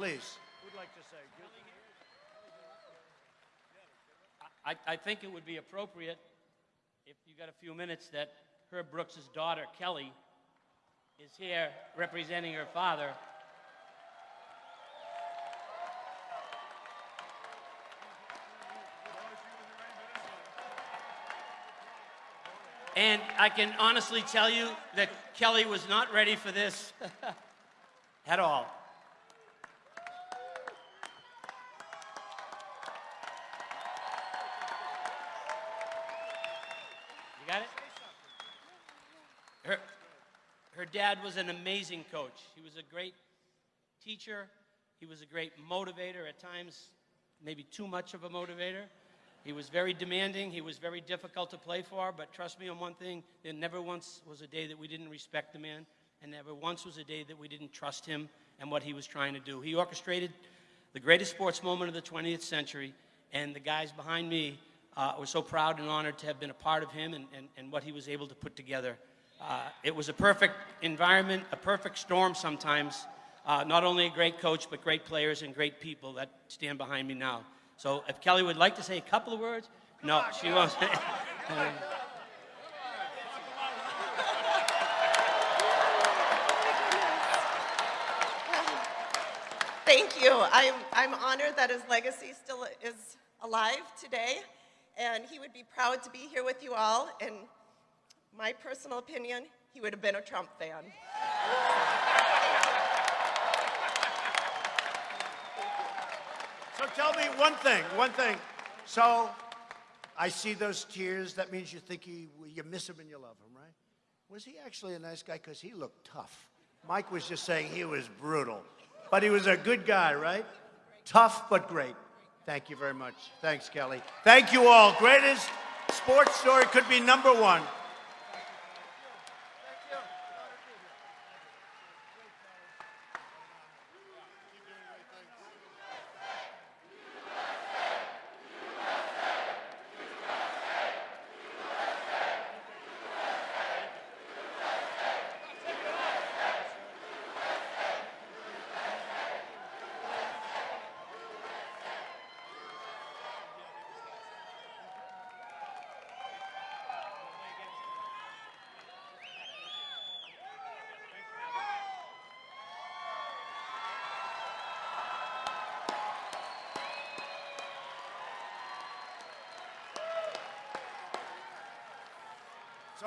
please. Who'd like to say? I, I think it would be appropriate, if you got a few minutes, that Herb Brooks' daughter, Kelly, is here representing her father. And I can honestly tell you that Kelly was not ready for this at all. Dad was an amazing coach. He was a great teacher. He was a great motivator at times, maybe too much of a motivator. He was very demanding. He was very difficult to play for. But trust me on one thing there never once was a day that we didn't respect the man, and never once was a day that we didn't trust him and what he was trying to do. He orchestrated the greatest sports moment of the 20th century, and the guys behind me uh, were so proud and honored to have been a part of him and, and, and what he was able to put together. Uh, it was a perfect environment, a perfect storm sometimes. Uh, not only a great coach, but great players and great people that stand behind me now. So if Kelly would like to say a couple of words, no, she won't. Thank you. I'm, I'm honored that his legacy still is alive today, and he would be proud to be here with you all. In my personal opinion, he would have been a Trump fan. So tell me one thing, one thing. So I see those tears. That means you think he, you miss him and you love him, right? Was he actually a nice guy? Because he looked tough. Mike was just saying he was brutal. But he was a good guy, right? Tough, but great. Thank you very much. Thanks, Kelly. Thank you all. Greatest sports story could be number one.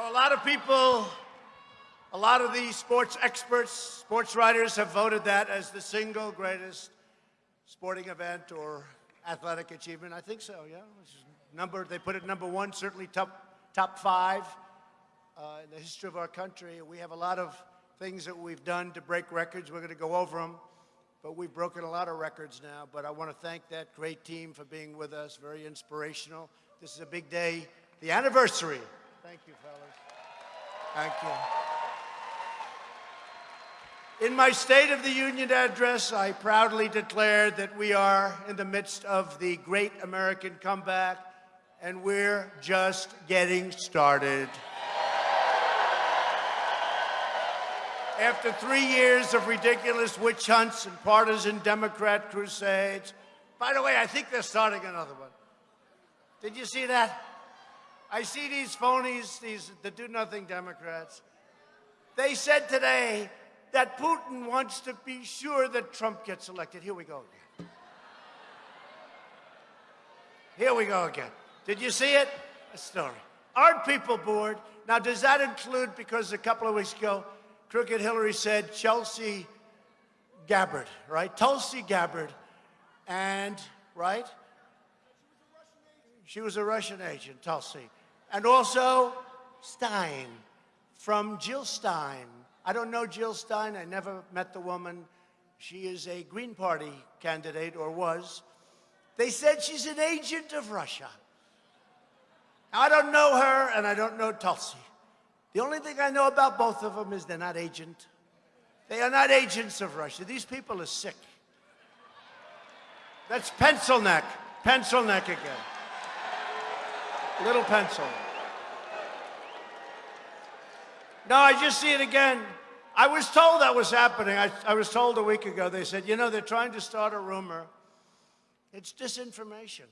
A lot of people, a lot of these sports experts, sports writers have voted that as the single greatest sporting event or athletic achievement. I think so, yeah. Number, they put it number one, certainly top, top five uh, in the history of our country. We have a lot of things that we've done to break records. We're going to go over them, but we've broken a lot of records now. But I want to thank that great team for being with us, very inspirational. This is a big day, the anniversary Thank you, fellas. Thank you. In my State of the Union address, I proudly declared that we are in the midst of the great American comeback, and we're just getting started. After three years of ridiculous witch hunts and partisan Democrat crusades, by the way, I think they're starting another one. Did you see that? I see these phonies, these the do-nothing Democrats. They said today that Putin wants to be sure that Trump gets elected. Here we go again. Here we go again. Did you see it? A story. Aren't people bored? Now, does that include, because a couple of weeks ago, Crooked Hillary said Chelsea Gabbard, right? Tulsi Gabbard, and, right? She was a Russian agent, Tulsi. And also Stein from Jill Stein. I don't know Jill Stein. I never met the woman. She is a Green Party candidate, or was. They said she's an agent of Russia. I don't know her, and I don't know Tulsi. The only thing I know about both of them is they're not agent. They are not agents of Russia. These people are sick. That's pencil neck. Pencil neck again. Little pencil. No, I just see it again. I was told that was happening. I, I was told a week ago, they said, you know, they're trying to start a rumor. It's disinformation.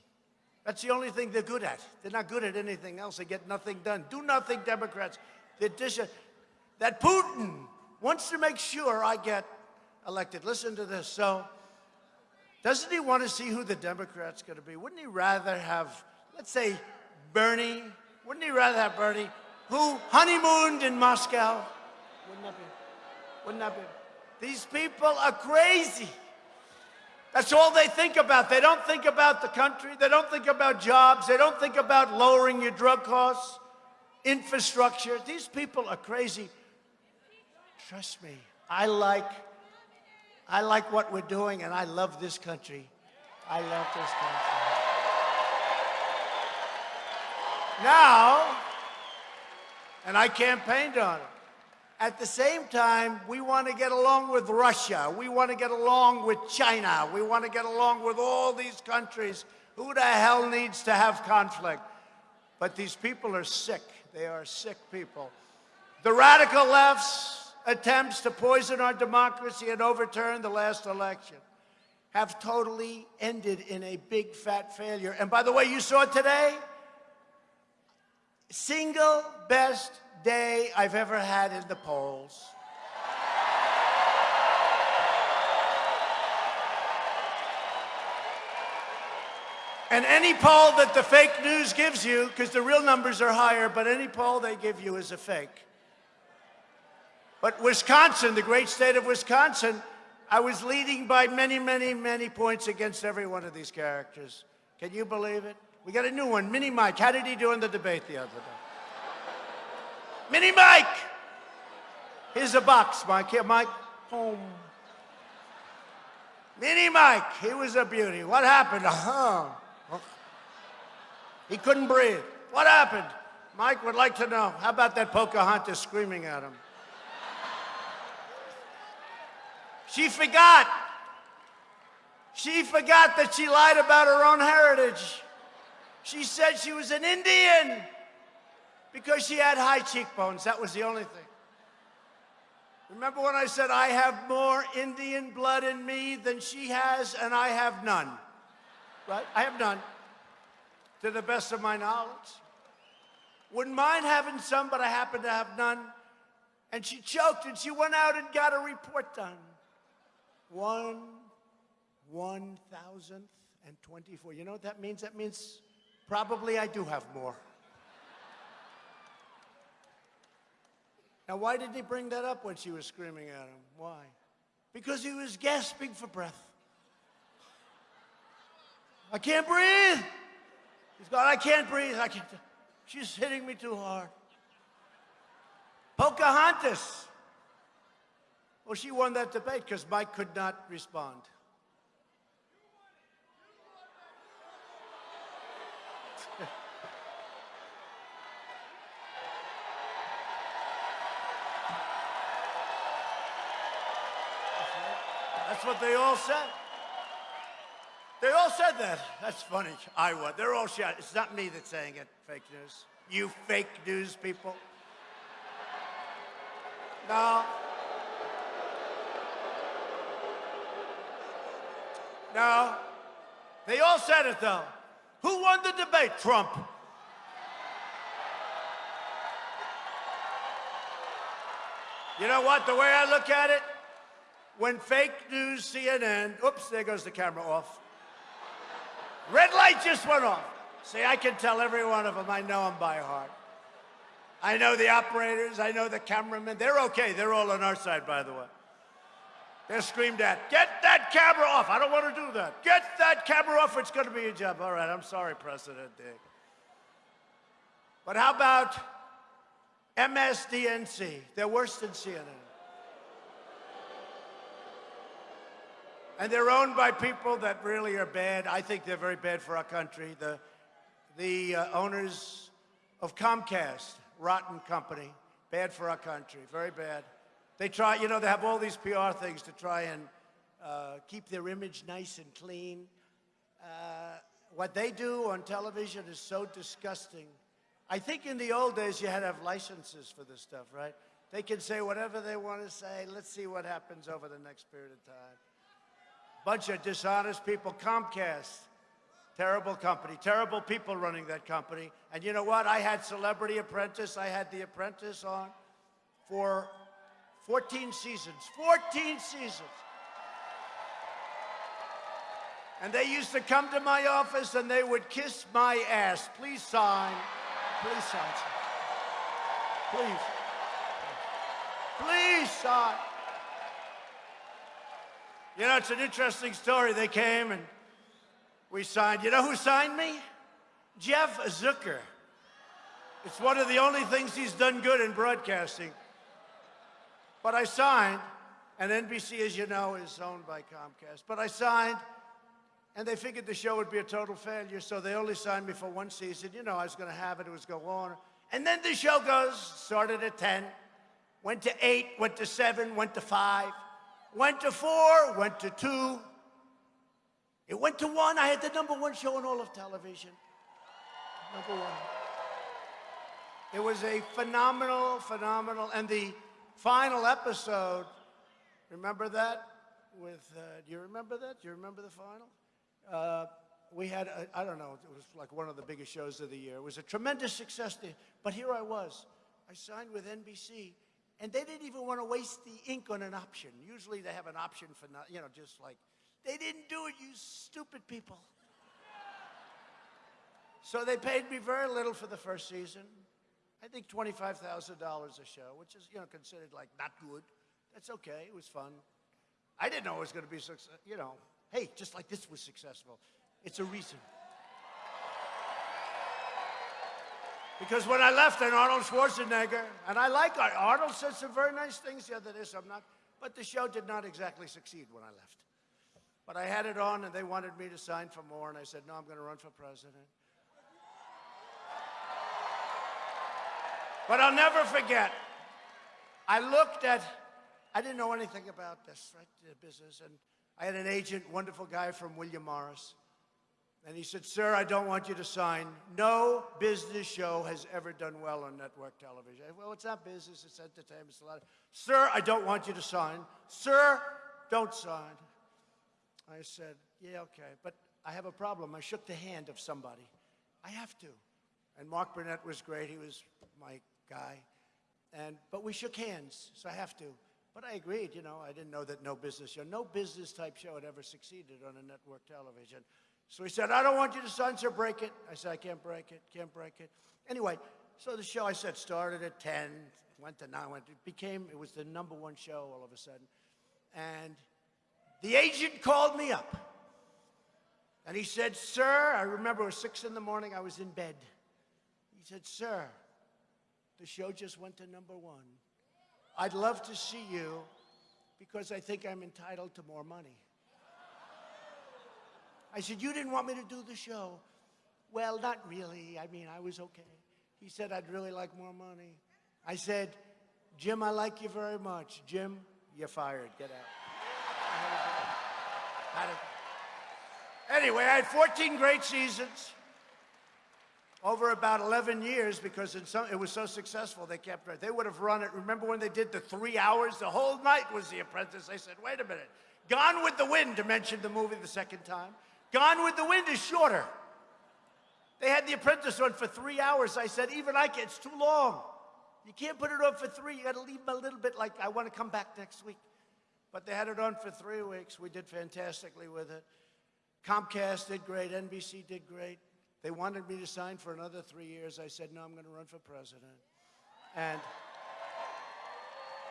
That's the only thing they're good at. They're not good at anything else. They get nothing done. Do nothing, Democrats. They're dis- that Putin wants to make sure I get elected. Listen to this. So, doesn't he want to see who the Democrat's going to be? Wouldn't he rather have, let's say, Bernie? Wouldn't he rather have Bernie, who honeymooned in Moscow? Wouldn't that be? Wouldn't that be? These people are crazy. That's all they think about. They don't think about the country. They don't think about jobs. They don't think about lowering your drug costs, infrastructure. These people are crazy. Trust me, I like, I like what we're doing, and I love this country. I love this country. Now, and I campaigned on it. At the same time, we want to get along with Russia. We want to get along with China. We want to get along with all these countries. Who the hell needs to have conflict? But these people are sick. They are sick people. The radical left's attempts to poison our democracy and overturn the last election have totally ended in a big fat failure. And by the way, you saw today? Single best day I've ever had in the polls. And any poll that the fake news gives you, because the real numbers are higher, but any poll they give you is a fake. But Wisconsin, the great state of Wisconsin, I was leading by many, many, many points against every one of these characters. Can you believe it? We got a new one, Mini Mike. How did he do in the debate the other day? Mini Mike! Here's a box, Mike. Here, Mike. Home. Mini Mike, he was a beauty. What happened? Uh-huh. He couldn't breathe. What happened? Mike would like to know. How about that Pocahontas screaming at him? She forgot. She forgot that she lied about her own heritage. She said she was an Indian because she had high cheekbones. That was the only thing. Remember when I said I have more Indian blood in me than she has, and I have none? Right? I have none, to the best of my knowledge. Wouldn't mind having some, but I happen to have none. And she choked, and she went out and got a report done. One, one thousandth and twenty-four. You know what that means? That means probably I do have more. Now, why did he bring that up when she was screaming at him? Why? Because he was gasping for breath. I can't breathe. He's going, I can't breathe. I can't. She's hitting me too hard. Pocahontas. Well, she won that debate because Mike could not respond. That's what they all said. They all said that. That's funny. I was. They're all shot. It's not me that's saying it, fake news. You fake news people. No. No. They all said it, though. Who won the debate? Trump. You know what? The way I look at it, when fake news CNN, oops, there goes the camera off. Red light just went off. See, I can tell every one of them. I know them by heart. I know the operators. I know the cameramen. They're okay. They're all on our side, by the way. They're screamed at, get that camera off. I don't want to do that. Get that camera off. It's going to be a job. All right, I'm sorry, President Dick. But how about MSDNC? They're worse than CNN. And they're owned by people that really are bad. I think they're very bad for our country. The, the uh, owners of Comcast, rotten company, bad for our country, very bad. They try, you know, they have all these PR things to try and uh, keep their image nice and clean. Uh, what they do on television is so disgusting. I think in the old days you had to have licenses for this stuff, right? They can say whatever they want to say. Let's see what happens over the next period of time. Bunch of dishonest people. Comcast, terrible company, terrible people running that company. And you know what? I had Celebrity Apprentice. I had The Apprentice on for 14 seasons. 14 seasons. And they used to come to my office and they would kiss my ass. Please sign. Please sign. Please. Please sign. You know, it's an interesting story. They came and we signed. You know who signed me? Jeff Zucker. It's one of the only things he's done good in broadcasting. But I signed, and NBC, as you know, is owned by Comcast. But I signed, and they figured the show would be a total failure, so they only signed me for one season. You know, I was going to have it, it was going on. And then the show goes, started at 10, went to 8, went to 7, went to 5, went to 4, went to 2. It went to 1. I had the number one show in all of television. Number one. It was a phenomenal, phenomenal, and the final episode, remember that? With, uh, do you remember that? Do you remember the final? Uh, we had, I I don't know, it was like one of the biggest shows of the year. It was a tremendous success. There. But here I was. I signed with NBC, and they didn't even want to waste the ink on an option. Usually they have an option for, not, you know, just like, they didn't do it, you stupid people. So they paid me very little for the first season. I think $25,000 a show, which is, you know, considered like not good. That's okay. It was fun. I didn't know it was going to be success. You know, hey, just like this was successful. It's a reason. Because when I left, and Arnold Schwarzenegger, and I like Ar- Arnold said some very nice things the other day, so I'm not, but the show did not exactly succeed when I left. But I had it on, and they wanted me to sign for more, and I said, no, I'm going to run for president. But I'll never forget, I looked at, I didn't know anything about this, right, business, and I had an agent, wonderful guy from William Morris, and he said, sir, I don't want you to sign. No business show has ever done well on network television. Said, well, it's not business, it's entertainment, it's a lot of, sir, I don't want you to sign. Sir, don't sign. I said, yeah, okay, but I have a problem. I shook the hand of somebody. I have to. And Mark Burnett was great. He was my guy. And, but we shook hands, so I have to. But I agreed, you know, I didn't know that no business show, no business type show had ever succeeded on a network television. So he said, I don't want you to sign, sir, break it. I said, I can't break it, can't break it. Anyway, so the show, I said, started at 10, went to 9, went, it became, it was the number one show all of a sudden. And the agent called me up. And he said, Sir, I remember it was six in the morning, I was in bed. He said, Sir, the show just went to number one. I'd love to see you because I think I'm entitled to more money. I said, You didn't want me to do the show. Well, not really. I mean, I was okay. He said, I'd really like more money. I said, Jim, I like you very much. Jim, you're fired. Get out. Anyway, I had 14 great seasons over about 11 years because some, it was so successful they kept it. They would have run it. Remember when they did the three hours? The whole night was The Apprentice. I said, wait a minute. Gone with the Wind, to mention the movie the second time. Gone with the Wind is shorter. They had The Apprentice on for three hours. I said, even I can, it's too long. You can't put it on for three. You got to leave them a little bit like, I want to come back next week. But they had it on for three weeks. We did fantastically with it. Comcast did great. NBC did great. They wanted me to sign for another three years. I said, no, I'm going to run for president. And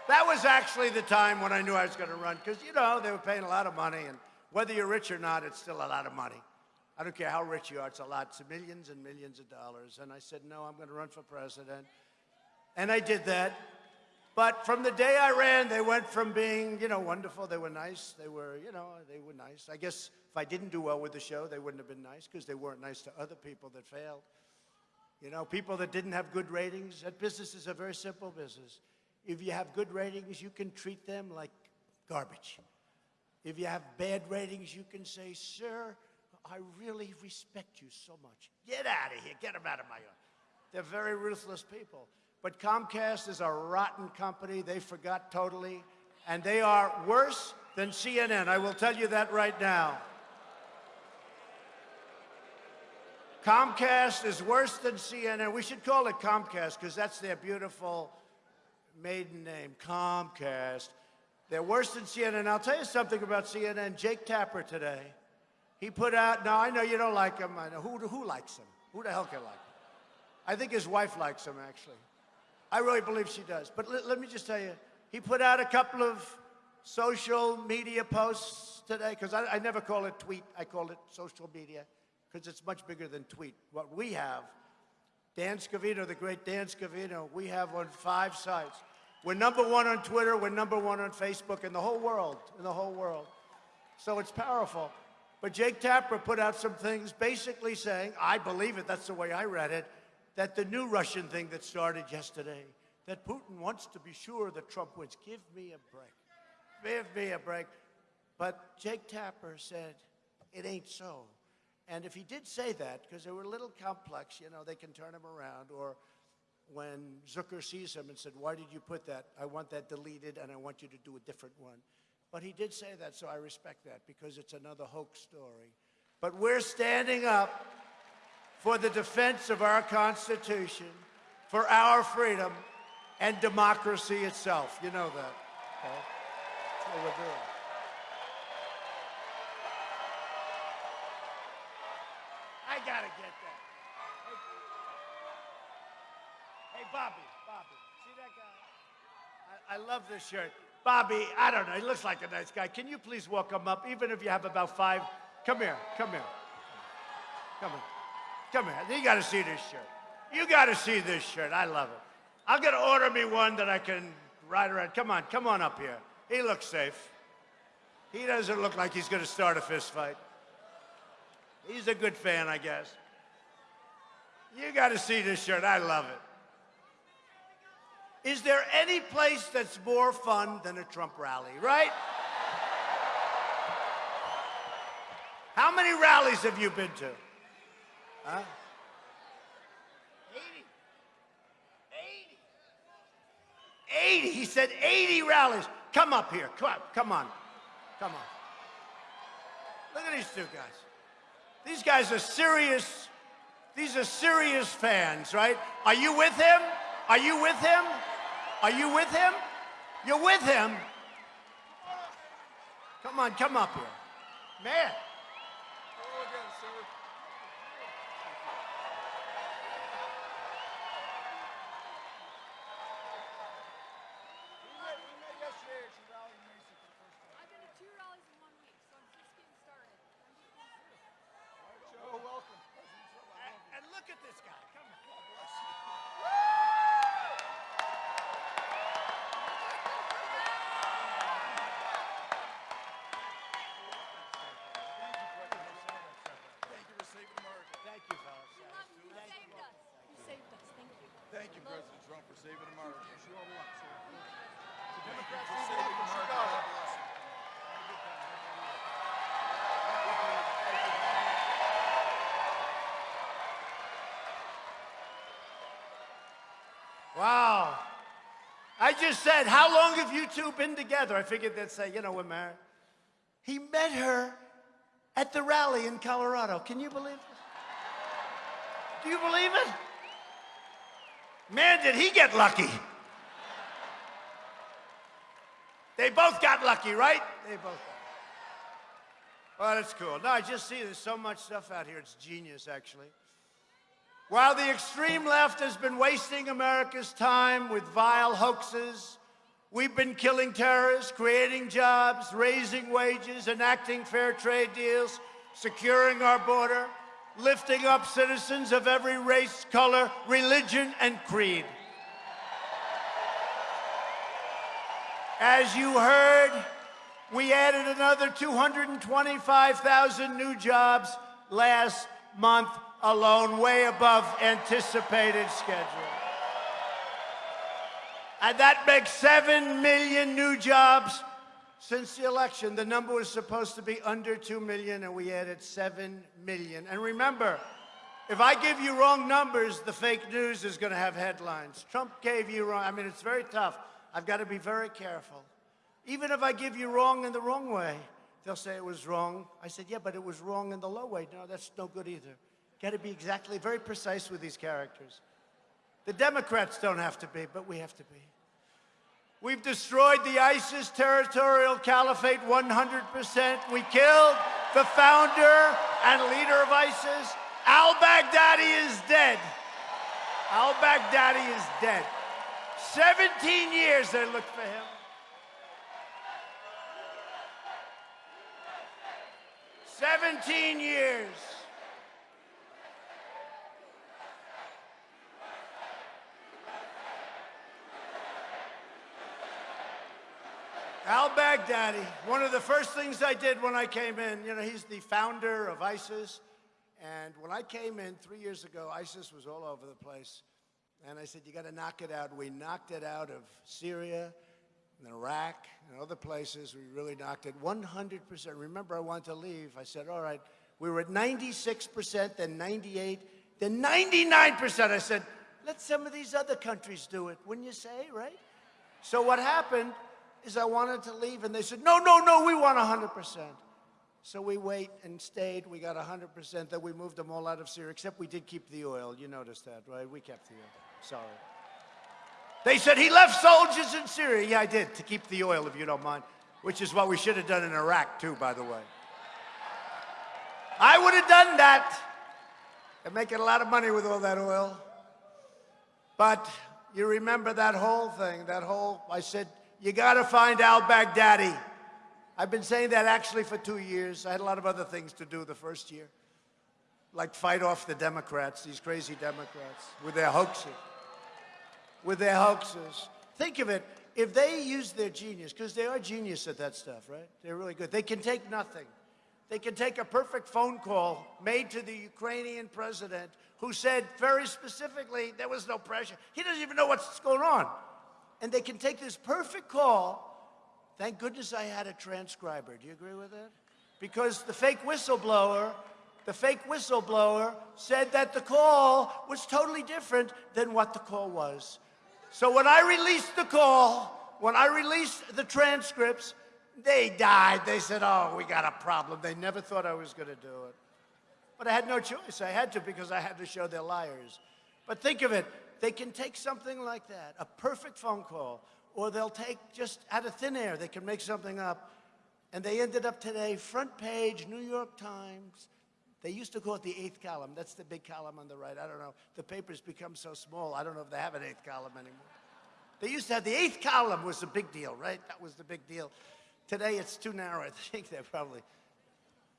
that was actually the time when I knew I was going to run because, you know, they were paying a lot of money. And whether you're rich or not, it's still a lot of money. I don't care how rich you are, it's a lot. It's millions and millions of dollars. And I said, no, I'm going to run for president. And I did that. But from the day I ran, they went from being, you know, wonderful. They were nice. They were, you know, they were nice. I guess if I didn't do well with the show, they wouldn't have been nice because they weren't nice to other people that failed. You know, people that didn't have good ratings. That business is a very simple business. If you have good ratings, you can treat them like garbage. If you have bad ratings, you can say, sir, I really respect you so much. Get out of here. Get them out of my yard. They're very ruthless people. But Comcast is a rotten company. They forgot totally. And they are worse than CNN. I will tell you that right now. Comcast is worse than CNN. We should call it Comcast because that's their beautiful maiden name, Comcast. They're worse than CNN. I'll tell you something about CNN. Jake Tapper today, he put out, now I know you don't like him. I know, who, who likes him? Who the hell can like him? I think his wife likes him, actually. I really believe she does. But let, me just tell you, he put out a couple of social media posts today, because I, I never call it tweet, I call it social media, because it's much bigger than tweet. What we have, Dan Scavino, the great Dan Scavino, we have on five sites. We're number one on Twitter, we're number one on Facebook, in the whole world, in the whole world. So it's powerful. But Jake Tapper put out some things basically saying, I believe it, that's the way I read it, that the new Russian thing that started yesterday, that Putin wants to be sure that Trump wins. Give me a break. Give me a break. But Jake Tapper said, it ain't so. And if he did say that, because they were a little complex, you know, they can turn him around, or when Zucker sees him and said, why did you put that? I want that deleted and I want you to do a different one. But he did say that, so I respect that because it's another hoax story. But we're standing up for the defense of our Constitution, for our freedom, and democracy itself. You know that. Okay? That's what we're doing. I gotta get that. Hey, hey Bobby, Bobby, see that guy? I, love this shirt. Bobby, I don't know, he looks like a nice guy. Can you please walk him up, even if you have about five? Come here, come here. Come here. Come here. You gotta see this shirt. You gotta see this shirt. I love it. I'm gonna order me one that I can ride around. Come on, come on up here. He looks safe. He doesn't look like he's gonna start a fist fight. He's a good fan, I guess. You got to see this shirt. I love it. Is there any place that's more fun than a Trump rally, right? How many rallies have you been to? Huh? 80. 80. 80. He said 80 rallies. Come up here. Come on. Come on. Come on. Look at these two guys. These guys are serious, these are serious fans, right? Are you with him? Are you with him? Are you with him? You're with him. Come on, come up here. Man. I've been to two rallies in one week, so I'm just getting started. I'm just getting started. And, and look at this guy. Come on. Thank you for saving America. Thank you, fellas. You love me. You saved us. You saved us. Thank you. Thank you, President Trump, for saving America. Thank you. Democrats for saving America. God bless you. Wow. I just said, how long have you two been together? I figured they'd say, you know, we're married. He met her at the rally in Colorado. Can you believe this? Do you believe it? Man, did he get lucky. They both got lucky, right? They both got Well, that's cool. No, I just see there's so much stuff out here. It's genius, actually. While the extreme left has been wasting America's time with vile hoaxes, we've been killing terrorists, creating jobs, raising wages, enacting fair trade deals, securing our border, lifting up citizens of every race, color, religion, and creed. As you heard, we added another 225,000 new jobs last month alone, way above anticipated schedule. And that makes 7 million new jobs since the election. The number was supposed to be under 2 million, and we added 7 million. And remember, If I give you wrong numbers, the fake news is going to have headlines. Trump gave you wrong. I mean, it's very tough. I've got to be very careful. Even if I give you wrong in the wrong way, they'll say it was wrong. I said, yeah, but it was wrong in the low way. No, that's no good either. Got to be exactly very precise with these characters. The Democrats don't have to be, but we have to be. We've destroyed the ISIS territorial caliphate 100%. We killed the founder and leader of ISIS. Al Baghdadi is dead. Al Baghdadi is dead. 17 years they looked for him. 17 years. Al Baghdadi, one of the first things I did when I came in, you know, he's the founder of ISIS. And when I came in three years ago, ISIS was all over the place. And I said, you got to knock it out. We knocked it out of Syria and Iraq and other places. We really knocked it 100%. Remember, I wanted to leave. I said, all right, we were at 96%, then 98, then 99%. I said, let some of these other countries do it, wouldn't you say, right? So what happened is I wanted to leave, and they said, no, no, no, we want 100%. So we wait and stayed. We got 100%. Then we moved them all out of Syria, except we did keep the oil. You noticed that, right? We kept the oil. Sorry. They said he left soldiers in Syria. Yeah, I did, to keep the oil, if you don't mind, which is what we should have done in Iraq, too, by the way. I would have done that. They're making a lot of money with all that oil. But you remember that whole thing, that whole, I said, you got to find al Baghdadi. I've been saying that actually for two years. I had a lot of other things to do the first year, like fight off the Democrats, these crazy Democrats, with their hoaxes. With their hoaxes. Think of it, if they use their genius, because they are genius at that stuff, right? They're really good. They can take nothing. They can take a perfect phone call made to the Ukrainian president who said very specifically there was no pressure. He doesn't even know what's going on. And they can take this perfect call Thank goodness I had a transcriber. Do you agree with that? Because the fake whistleblower, the fake whistleblower said that the call was totally different than what the call was. So when I released the call, when I released the transcripts, they died. They said, oh, we got a problem. They never thought I was going to do it. But I had no choice. I had to because I had to show they're liars. But think of it. They can take something like that, a perfect phone call, or they'll take just out of thin air, they can make something up. And they ended up today, front page, New York Times. They used to call it the eighth column. That's the big column on the right. I don't know. The paper's become so small, I don't know if they have an eighth column anymore. They used to have the eighth column was a big deal, right? That was the big deal. Today it's too narrow. I think they're probably,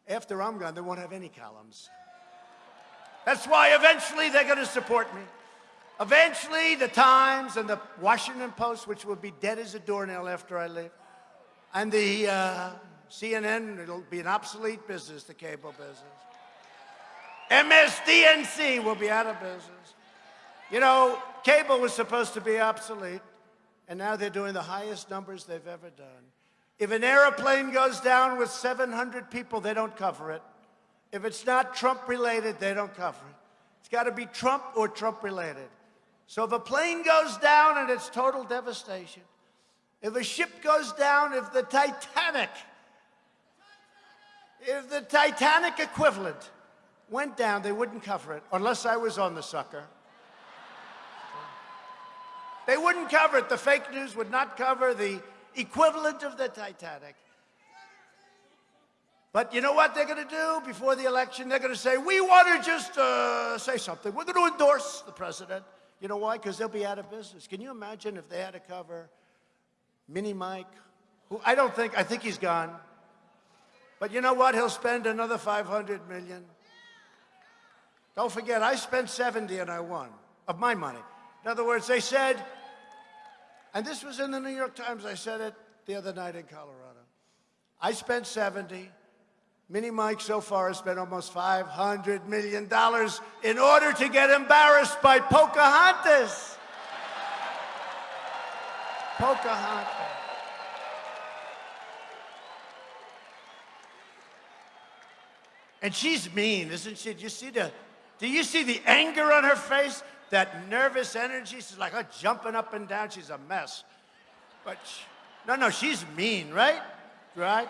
after I'm gone, they won't have any columns. That's why eventually they're going to support me. Eventually, the Times and the Washington Post, which will be dead as a doornail after I leave, and the uh, CNN, it'll be an obsolete business, the cable business. MSDNC will be out of business. You know, cable was supposed to be obsolete, and now they're doing the highest numbers they've ever done. If an airplane goes down with 700 people, they don't cover it. If it's not Trump related, they don't cover it. It's got to be Trump or Trump related. So if a plane goes down and it's total devastation, if a ship goes down, if the Titanic, if the Titanic equivalent went down, they wouldn't cover it unless I was on the sucker. They wouldn't cover it. The fake news would not cover the equivalent of the Titanic. But you know what they're going to do before the election? They're going to say, we want to just uh, say something. We're going to endorse the president. You know why? Because they'll be out of business. Can you imagine if they had to cover Mini Mike, who I don't think, I think he's gone. But you know what? He'll spend another 500 million. Don't forget, I spent 70 and I won of my money. In other words, they said, and this was in the New York Times, I said it the other night in Colorado. I spent 70, Mini Mike so far has spent almost $500 million in order to get embarrassed by Pocahontas. Pocahontas. And she's mean, isn't she? Do you see the, Do you see the anger on her face? That nervous energy? She's like oh, jumping up and down. She's a mess. But sh no, no, she's mean, right? Right?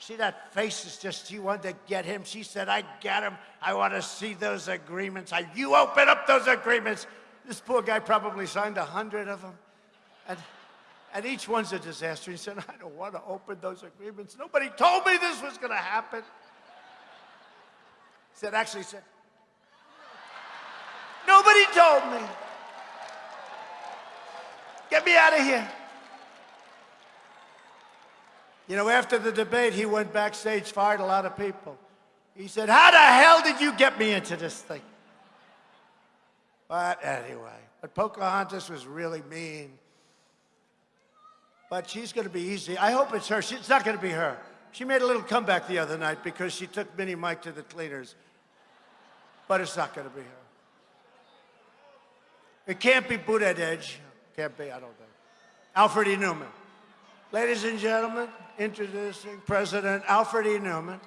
See, that face is just, she wanted to get him. She said, I got him. I want to see those agreements. I, you open up those agreements. This poor guy probably signed a hundred of them. And, and each one's a disaster. He said, I don't want to open those agreements. Nobody told me this was going to happen. He said, actually, he said, nobody told me. Get me out of here. You know, after the debate, he went backstage, fired a lot of people. He said, How the hell did you get me into this thing? But anyway, but Pocahontas was really mean. But she's going to be easy. I hope it's her. She, it's not going to be her. She made a little comeback the other night because she took Mini Mike to the cleaners. But it's not going to be her. It can't be Buttigieg. Can't be, I don't think. Alfred E. Neuman. Ladies and gentlemen, introducing President Alfred E. Neuman.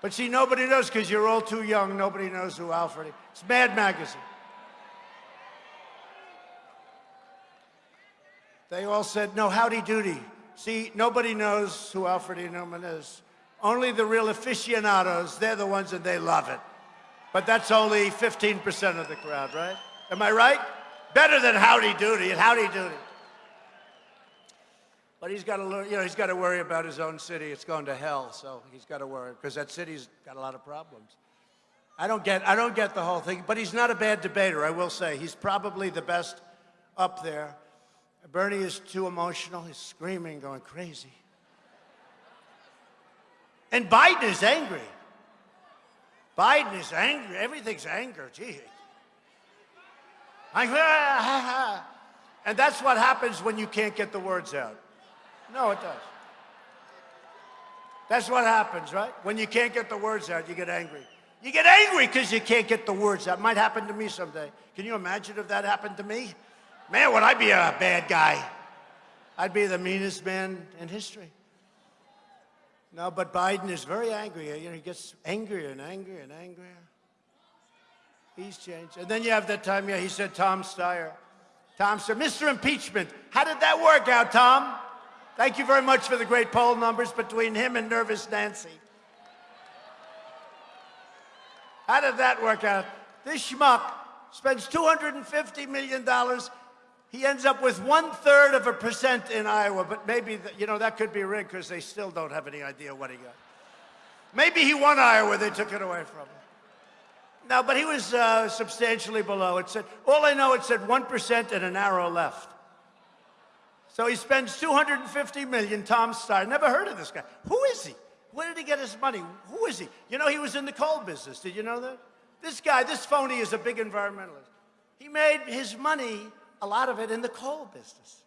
But see, nobody knows because you're all too young. Nobody knows who Alfred is. It's Mad Magazine. They all said, no, howdy doody. See, nobody knows who Alfred E. Neuman is. Only the real aficionados, they're the ones that they love it. But that's only 15% of the crowd, right? Am I right? Better than howdy doody and howdy doody. But he's got to learn, you know, he's got to worry about his own city. It's going to hell, so he's got to worry because that city's got a lot of problems. I don't get, I don't get the whole thing, but he's not a bad debater, I will say. He's probably the best up there. Bernie is too emotional. He's screaming, going crazy. And Biden is angry. Biden is angry. Everything's anger. Gee. And that's what happens when you can't get the words out. No, it does. That's what happens, right? When you can't get the words out, you get angry. You get angry because you can't get the words out. Might happen to me someday. Can you imagine if that happened to me? Man, would I be a bad guy? I'd be the meanest man in history. No, but Biden is very angry. You know, he gets angrier and angrier and angrier. He's changed. And then you have that time, yeah, he said Tom Steyer. Tom said, Mr. Impeachment, how did that work out, Tom? Thank you very much for the great poll numbers between him and Nervous Nancy. How did that work out? This schmuck spends $250 million. He ends up with one third of a percent in Iowa, but maybe, you know, that could be rigged because they still don't have any idea what he got. Maybe he won Iowa, they took it away from him. No, but he was uh, substantially below. It said, all I know, it said 1% and an arrow left. So he spends 250 million, Tom Steyer. Never heard of this guy. Who is he? Where did he get his money? Who is he? You know, he was in the coal business. Did you know that? This guy, this phony is a big environmentalist. He made his money, a lot of it, in the coal business.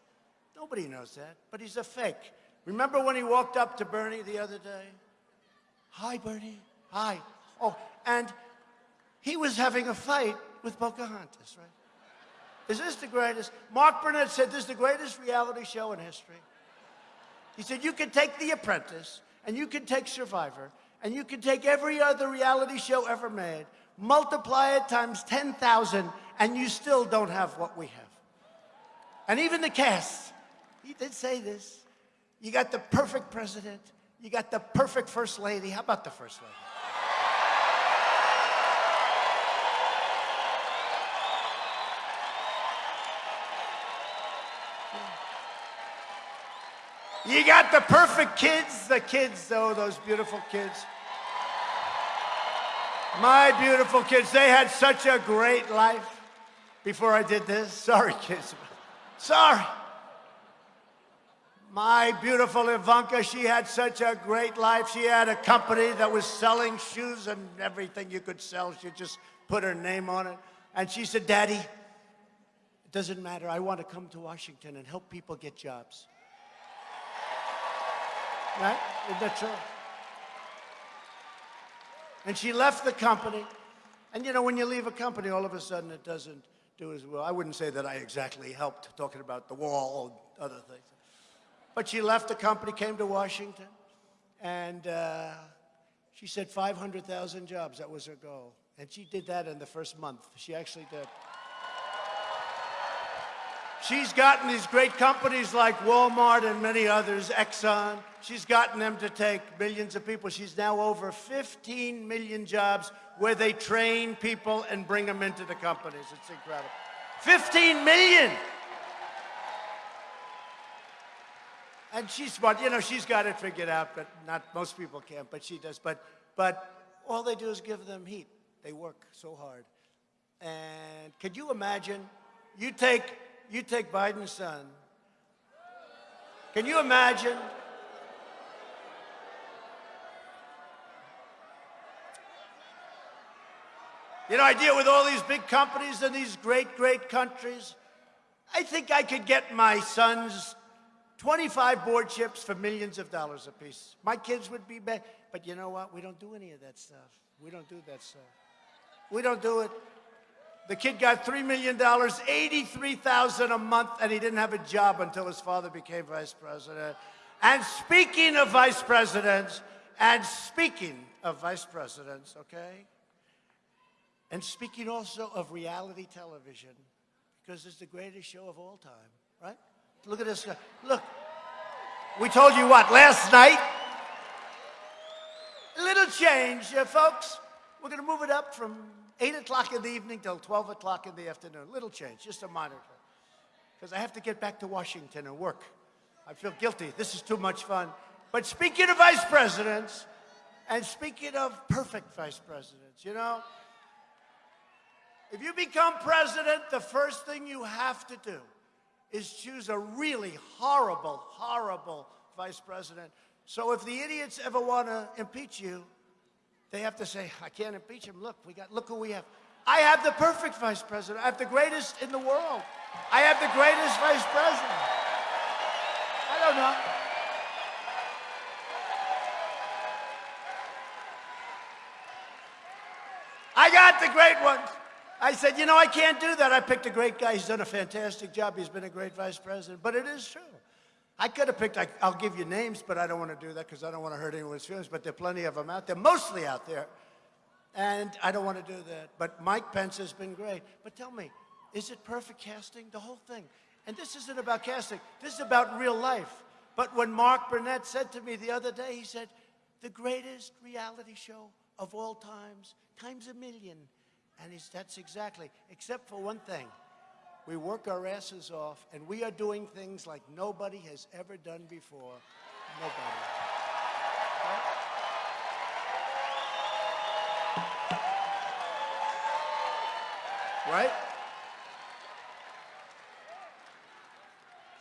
Nobody knows that, but he's a fake. Remember when he walked up to Bernie the other day? Hi, Bernie. Hi. Oh, and he was having a fight with Pocahontas, right? Is this the greatest? Mark Burnett said this is the greatest reality show in history. He said you can take The Apprentice and you can take Survivor and you can take every other reality show ever made, multiply it times 10,000 and you still don't have what we have. And even the cast, he did say this. You got the perfect president. You got the perfect first lady. How about the first lady? You got the perfect kids, the kids, though, those beautiful kids. My beautiful kids, they had such a great life before I did this. Sorry, kids. Sorry. My beautiful Ivanka, she had such a great life. She had a company that was selling shoes and everything you could sell. She just put her name on it. And she said, Daddy, it doesn't matter. I want to come to Washington and help people get jobs. Right? Isn't that true? And she left the company. And you know, when you leave a company, all of a sudden it doesn't do as well. I wouldn't say that I exactly helped talking about the wall or other things. But she left the company, came to Washington, and uh, She said 500,000 jobs. That was her goal. And she did that in the first month. She actually did. She's gotten these great companies like Walmart and many others, Exxon. She's gotten them to take millions of people. She's now over 15 million jobs where they train people and bring them into the companies. It's incredible. 15 million! And she's smart. You know, she's got it figured out, but not most people can't, but she does. But, but all they do is give them heat. They work so hard. And could you imagine? You take, you take Biden's son. Can you imagine? You know, I deal with all these big companies in these great, great countries. I think I could get my sons 25 board chips for millions of dollars apiece. My kids would be bad. But you know what? We don't do any of that stuff. We don't do that stuff. We don't do it. The kid got $3 million, 83000 a month, and he didn't have a job until his father became vice president. And speaking of vice presidents, and speaking of vice presidents, okay? And speaking also of reality television, because it's the greatest show of all time, right? Look at this guy. Look, we told you what, last night? A little change, uh, folks. We're going to move it up from 8 o'clock in the evening till 12 o'clock in the afternoon. Little change, just a minor change. Because I have to get back to Washington and work. I feel guilty. This is too much fun. But speaking of vice presidents, and speaking of perfect vice presidents, you know, if you become president, the first thing you have to do is choose a really horrible, horrible vice president. So if the idiots ever want to impeach you, they have to say, I can't impeach him. Look, we got, look who we have. I have the perfect vice president. I have the greatest in the world. I have the greatest vice president. I don't know. I got the great ones. I said, you know, I can't do that. I picked a great guy. He's done a fantastic job. He's been a great vice president. But it is true. I could have picked, I, will give you names, but I don't want to do that because I don't want to hurt anyone's feelings. But there are plenty of them out there, mostly out there. And I don't want to do that. But Mike Pence has been great. But tell me, is it perfect casting? The whole thing. And this isn't about casting. This is about real life. But when Mark Burnett said to me the other day, he said, the greatest reality show of all times, times a million. And he's, that's exactly, except for one thing. We work our asses off, and we are doing things like nobody has ever done before. Nobody. Right?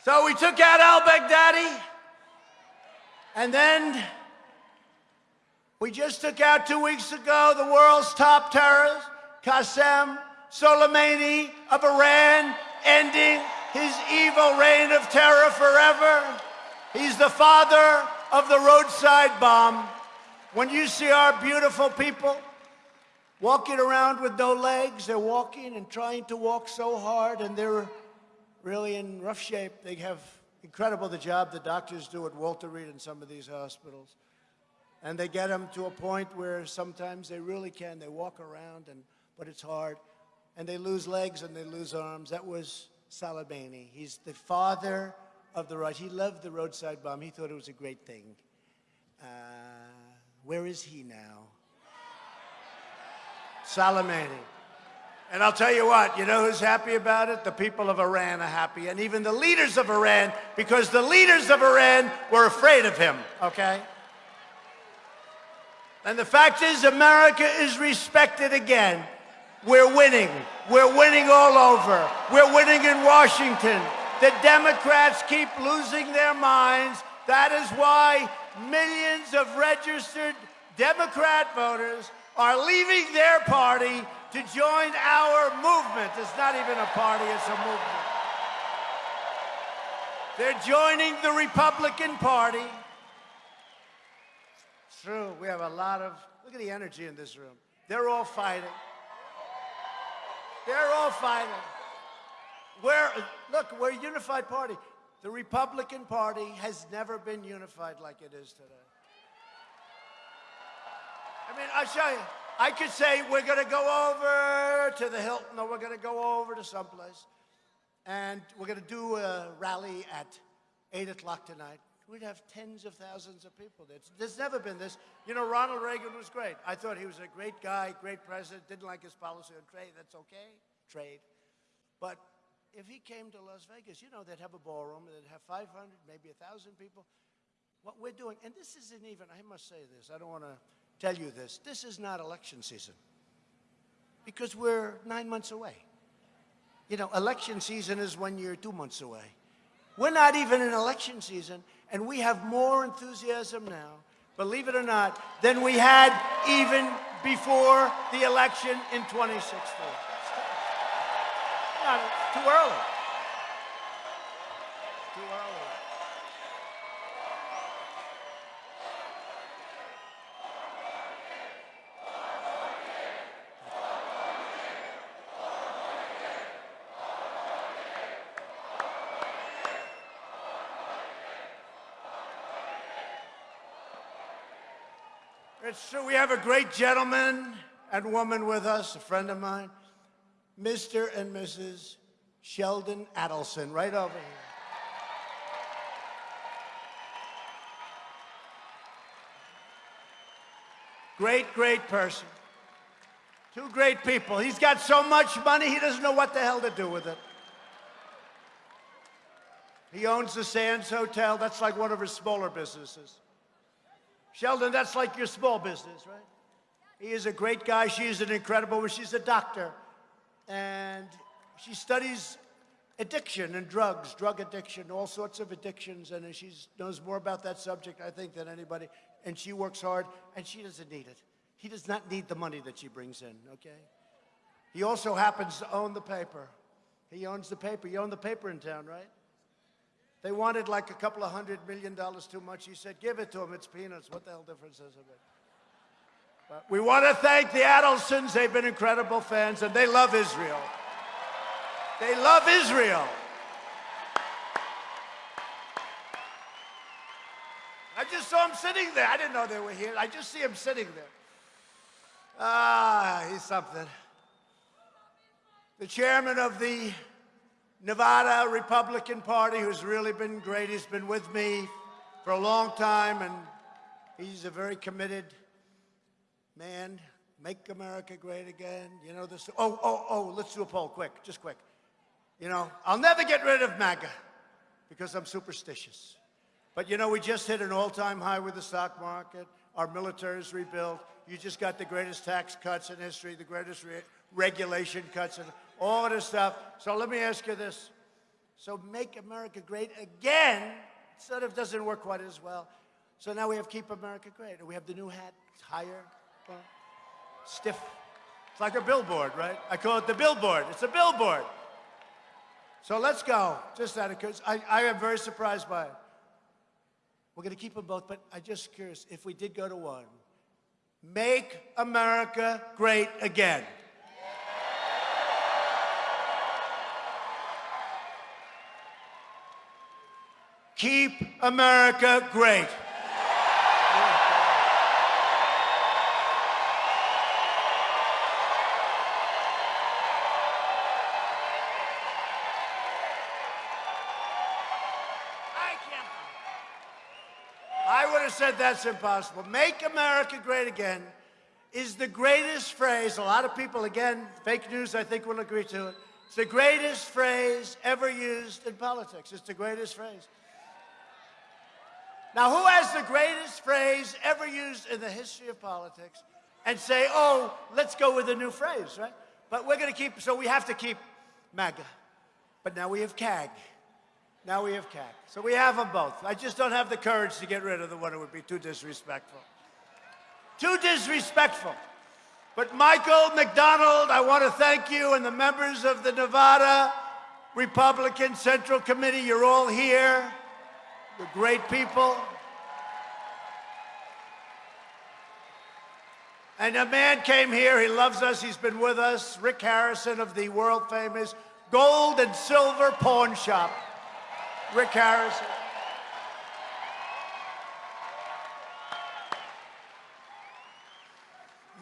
So we took out al Baghdadi, and then we just took out two weeks ago the world's top terrorist. Qasem Soleimani of Iran, ending his evil reign of terror forever. He's the father of the roadside bomb. When you see our beautiful people walking around with no legs, they're walking and trying to walk so hard, and they're really in rough shape. They have incredible the job the doctors do at Walter Reed in some of these hospitals. And they get them to a point where sometimes they really can. They walk around and but it's hard. And they lose legs and they lose arms. That was Soleimani. He's the father of the right. He loved the roadside bomb. He thought it was a great thing. Uh, where is he now? Salamani. And I'll tell you what, you know who's happy about it? The people of Iran are happy, and even the leaders of Iran, because the leaders of Iran were afraid of him, okay? And the fact is, America is respected again. We're winning. We're winning all over. We're winning in Washington. The Democrats keep losing their minds. That is why millions of registered Democrat voters are leaving their party to join our movement. It's not even a party, it's a movement. They're joining the Republican Party. It's true, we have a lot of, look at the energy in this room. They're all fighting. They're all fighting. We're, look, we're a unified party. The Republican Party has never been unified like it is today. I mean, I'll show you. I could say we're going to go over to the Hilton or we're going to go over to someplace and we're going to do a rally at 8 o'clock tonight. We'd have tens of thousands of people. There's, there's never been this. You know, Ronald Reagan was great. I thought he was a great guy, great president, didn't like his policy on trade. That's okay, trade. But if he came to Las Vegas, you know, they'd have a ballroom, they'd have 500, maybe 1,000 people. What we're doing, and this isn't even, I must say this, I don't want to tell you this, this is not election season because we're nine months away. You know, election season is when you're two months away. We're not even in election season, and we have more enthusiasm now, believe it or not, than we had even before the election in 2016. Not, too early. Too early. It's true. We have a great gentleman and woman with us, a friend of mine, Mr. and Mrs. Sheldon Adelson, right over here. Great, great person. Two great people. He's got so much money, he doesn't know what the hell to do with it. He owns the Sands Hotel. That's like one of his smaller businesses. Sheldon, that's like your small business, right? He is a great guy. She is an incredible. She's a doctor. And she studies addiction and drugs, drug addiction, all sorts of addictions. And she knows more about that subject, I think, than anybody. And she works hard, and she doesn't need it. He does not need the money that she brings in, okay? He also happens to own the paper. He owns the paper. You own the paper in town, right? They wanted like a couple of hundred million dollars too much. He said, give it to them. It's peanuts. What the hell difference is it? But we want to thank the Adelsons. They've been incredible fans, and they love Israel. They love Israel. I just saw him sitting there. I didn't know they were here. I just see him sitting there. Ah, he's something. The chairman of the Nevada Republican Party, who's really been great. He's been with me for a long time, and he's a very committed man. Make America great again. You know this. Oh, oh, oh, let's do a poll quick, just quick. You know, I'll never get rid of MAGA because I'm superstitious. But you know, we just hit an all-time high with the stock market. Our military is rebuilt. You just got the greatest tax cuts in history, the greatest re regulation cuts in all of this stuff. So let me ask you this. So make America great again sort of doesn't work quite as well. So now we have Keep America Great. And we have the new hat. It's higher, well, stiff. It's like a billboard, right? I call it the billboard. It's a billboard. So let's go. Just that, because I, I am very surprised by it. We're going to keep them both, but I'm just curious, if we did go to one, make America great again. Keep America great. I can't. I would have said that's impossible. Make America great again is the greatest phrase. A lot of people, again, fake news, I think, will agree to it. It's the greatest phrase ever used in politics. It's the greatest phrase. Now, who has the greatest phrase ever used in the history of politics and say, oh, let's go with a new phrase, right? But we're going to keep, so we have to keep MAGA. But now we have KAG. Now we have KAG. So we have them both. I just don't have the courage to get rid of the one who would be too disrespectful. Too disrespectful. But Michael McDonald, I want to thank you and the members of the Nevada Republican Central Committee. You're all here. You're great people. And a man came here, he loves us, he's been with us, Rick Harrison of the world famous Gold and Silver Pawn Shop. Rick Harrison.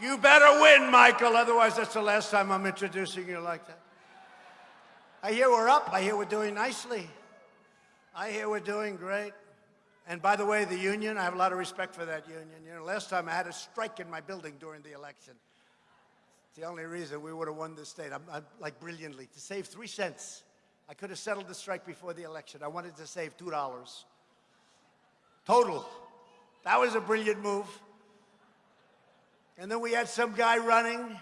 You better win, Michael, otherwise that's the last time I'm introducing you like that. I hear we're up. I hear we're doing nicely. I hear we're doing great. And by the way, the union, I have a lot of respect for that union. You know, last time I had a strike in my building during the election. It's the only reason we would have won this state. I'm, I'm like brilliantly to save three cents. I could have settled the strike before the election. I wanted to save two dollars total. That was a brilliant move. And then we had some guy running,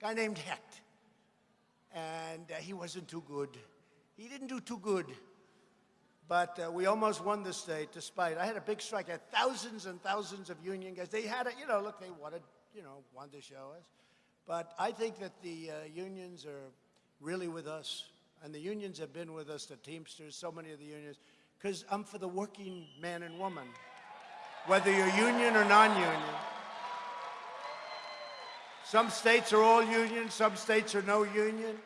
guy named Heck, and uh, he wasn't too good. He didn't do too good. But uh, we almost won the state despite, I had a big strike. I had thousands and thousands of union guys. They had it, you know, look, they wanted, you know, wanted to show us. But I think that the uh, unions are really with us. And the unions have been with us, the Teamsters, so many of the unions, because I'm for the working man and woman, whether you're union or non-union. Some states are all union, some states are no union.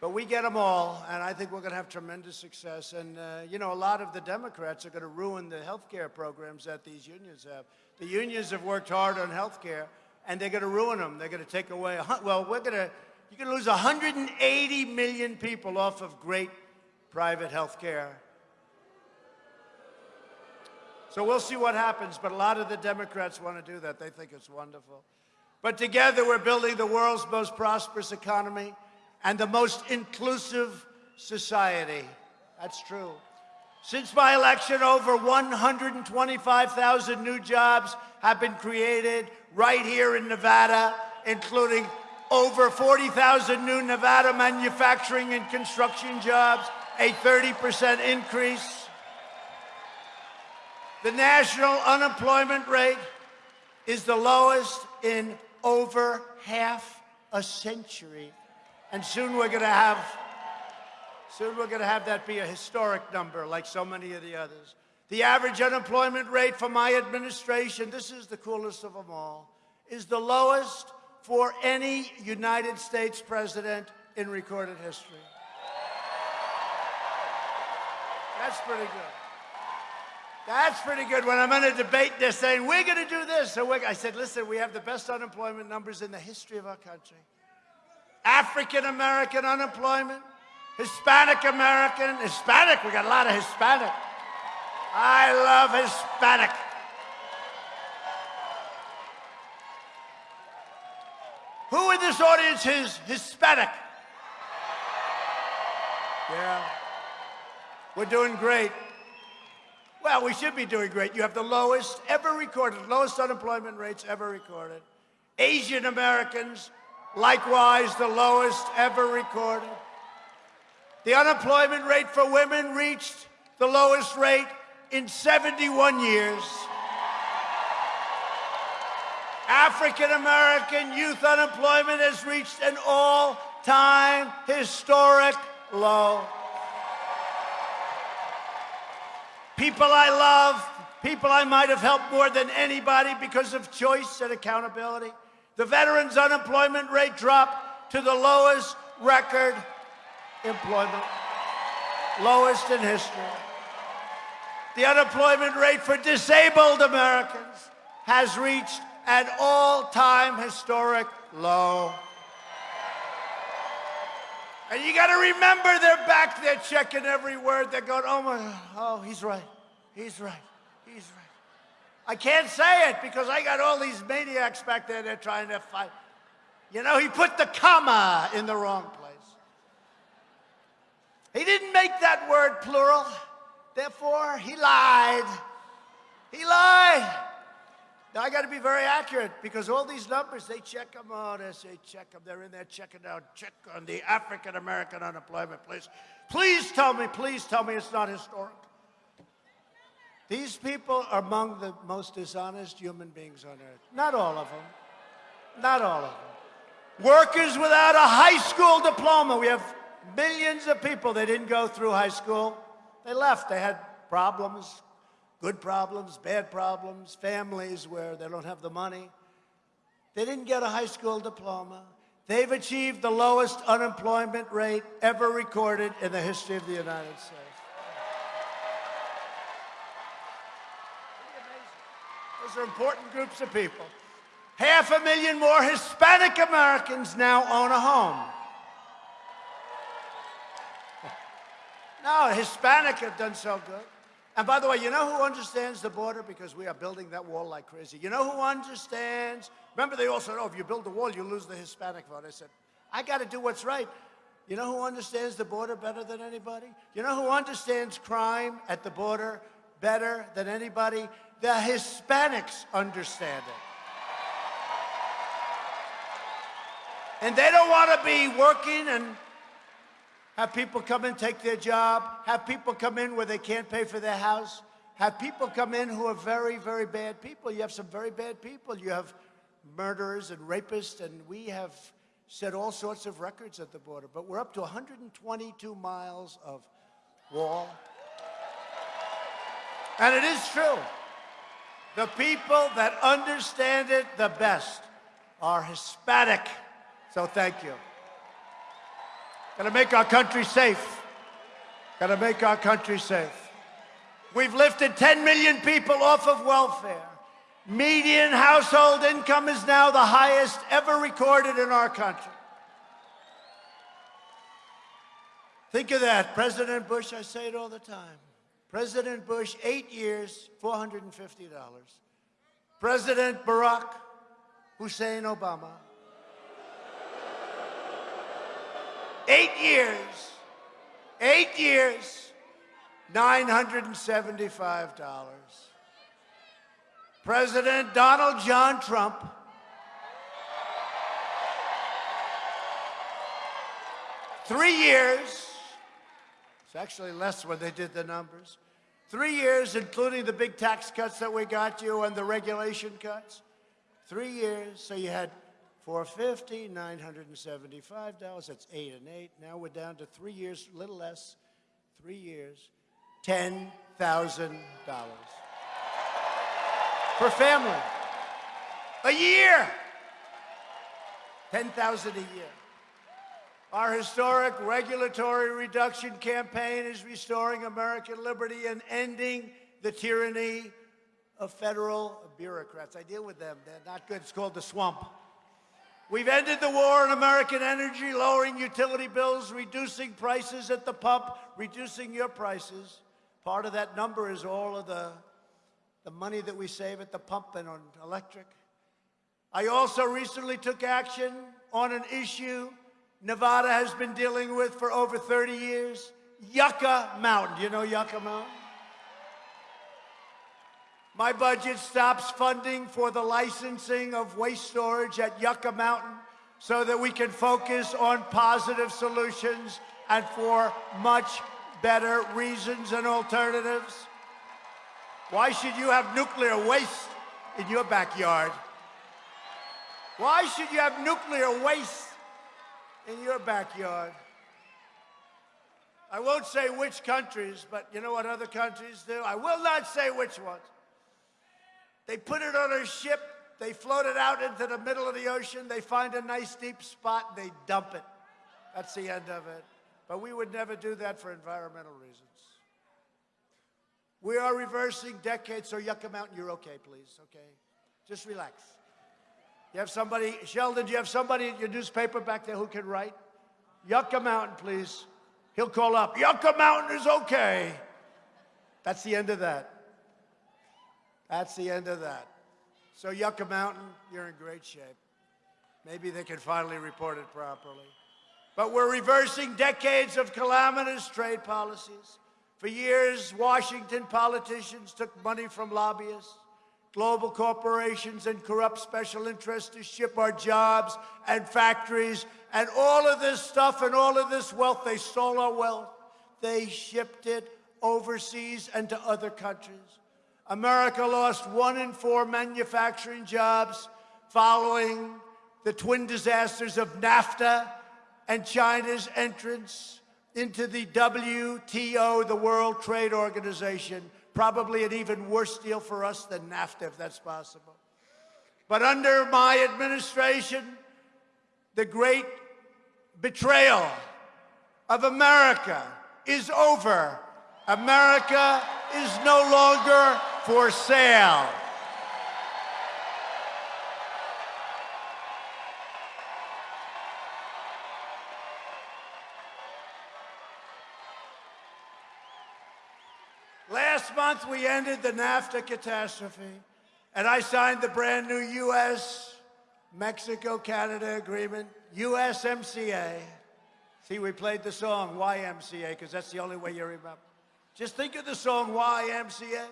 But we get them all, and I think we're going to have tremendous success. And, uh, you know, a lot of the Democrats are going to ruin the health care programs that these unions have. The unions have worked hard on health care, and they're going to ruin them. They're going to take away, well, we're going to, you're going to lose 180 million people off of great private health care. So we'll see what happens, but a lot of the Democrats want to do that. They think it's wonderful. But together, we're building the world's most prosperous economy and the most inclusive society. That's true. Since my election, over 125,000 new jobs have been created right here in Nevada, including over 40,000 new Nevada manufacturing and construction jobs, a 30% increase. The national unemployment rate is the lowest in over half a century. And soon we're going to have soon we're going to have that be a historic number like so many of the others. The average unemployment rate for my administration, this is the coolest of them all, is the lowest for any United States president in recorded history. That's pretty good. That's pretty good. When I'm in a debate, they're saying, we're going to do this. So I said, listen, we have the best unemployment numbers in the history of our country. African American unemployment, Hispanic American, Hispanic, we got a lot of Hispanic. I love Hispanic. Who in this audience is Hispanic? Yeah. We're doing great. Well, we should be doing great. You have the lowest ever recorded, lowest unemployment rates ever recorded. Asian Americans, likewise, the lowest ever recorded. The unemployment rate for women reached the lowest rate in 71 years. African American youth unemployment has reached an all time historic low. People I love, people I might have helped more than anybody because of choice and accountability. The veterans' unemployment rate dropped to the lowest record employment, lowest in history. The unemployment rate for disabled Americans has reached an all-time historic low. And you got to remember they're back there checking every word. They're going, oh my, oh, he's right. He's right. He's right. I can't say it because I got all these maniacs back there. They're trying to fight. You know, he put the comma in the wrong place. He didn't make that word plural. Therefore, he lied. He lied. Now, I got to be very accurate because all these numbers, they check them out. as They check them. They're in there checking out. Check on the African American unemployment, please. Please tell me, please tell me it's not historic. These people are among the most dishonest human beings on earth. Not all of them. Not all of them. Workers without a high school diploma. We have millions of people that didn't go through high school. They left. They had problems, good problems, bad problems, families where they don't have the money. They didn't get a high school diploma. They've achieved the lowest unemployment rate ever recorded in the history of the United States. Those are important groups of people. Half a million more Hispanic Americans now own a home. No, Hispanic have done so good. And by the way, you know who understands the border? Because we are building that wall like crazy. You know who understands? Remember, they all said, oh, if you build the wall, you lose the Hispanic vote. I said, I got to do what's right. You know who understands the border better than anybody? You know who understands crime at the border better than anybody? The Hispanics understand it. And they don't want to be working and have people come in, take their job, have people come in where they can't pay for their house, have people come in who are very, very bad people. You have some very bad people. You have murderers and rapists, and we have set all sorts of records at the border. But we're up to 122 miles of wall. And it is true. The people that understand it the best are Hispanic. So thank you. Gotta make our country safe. Gotta make our country safe. We've lifted 10 million people off of welfare. Median household income is now the highest ever recorded in our country. Think of that. President Bush, I say it all the time. President Bush, eight years, $450. President Barack Hussein Obama, eight years, eight years, $975. President Donald John Trump, three years, actually less when they did the numbers, three years, including the big tax cuts that we got you and the regulation cuts, three years, so you had 450, $975, that's eight and eight. Now we're down to three years, a little less, three years, $10,000 per family. A year. 10,000 a year. Our historic regulatory reduction campaign is restoring American liberty and ending the tyranny of federal bureaucrats. I deal with them. They're not good. It's called the swamp. We've ended the war on American energy, lowering utility bills, reducing prices at the pump, reducing your prices. Part of that number is all of the, the money that we save at the pump and on electric. I also recently took action on an issue Nevada has been dealing with for over 30 years, Yucca Mountain. Do you know Yucca Mountain? My budget stops funding for the licensing of waste storage at Yucca Mountain so that we can focus on positive solutions and for much better reasons and alternatives. Why should you have nuclear waste in your backyard? Why should you have nuclear waste in your backyard? I won't say which countries, but you know what other countries do? I will not say which ones. They put it on a ship, they float it out into the middle of the ocean, they find a nice deep spot, they dump it. That's the end of it. But we would never do that for environmental reasons. We are reversing decades, so Yucca Mountain, you're okay, please, okay? Just relax. You have somebody, Sheldon, do you have somebody at your newspaper back there who can write? Yucca Mountain, please. He'll call up, Yucca Mountain is okay. That's the end of that. That's the end of that. So Yucca Mountain, you're in great shape. Maybe they can finally report it properly. But we're reversing decades of calamitous trade policies. For years, Washington politicians took money from lobbyists, global corporations, and corrupt special interests to ship our jobs and factories and all of this stuff and all of this wealth. They stole our wealth. They shipped it overseas and to other countries. America lost one in four manufacturing jobs following the twin disasters of NAFTA and China's entrance into the WTO, the World Trade Organization. Probably an even worse deal for us than NAFTA, if that's possible. But under my administration, the great betrayal of America is over. America is no longer for sale. Last month, we ended the NAFTA catastrophe, and I signed the brand new U.S. Mexico Canada agreement, USMCA. See, we played the song YMCA because that's the only way you remember. Just think of the song YMCA.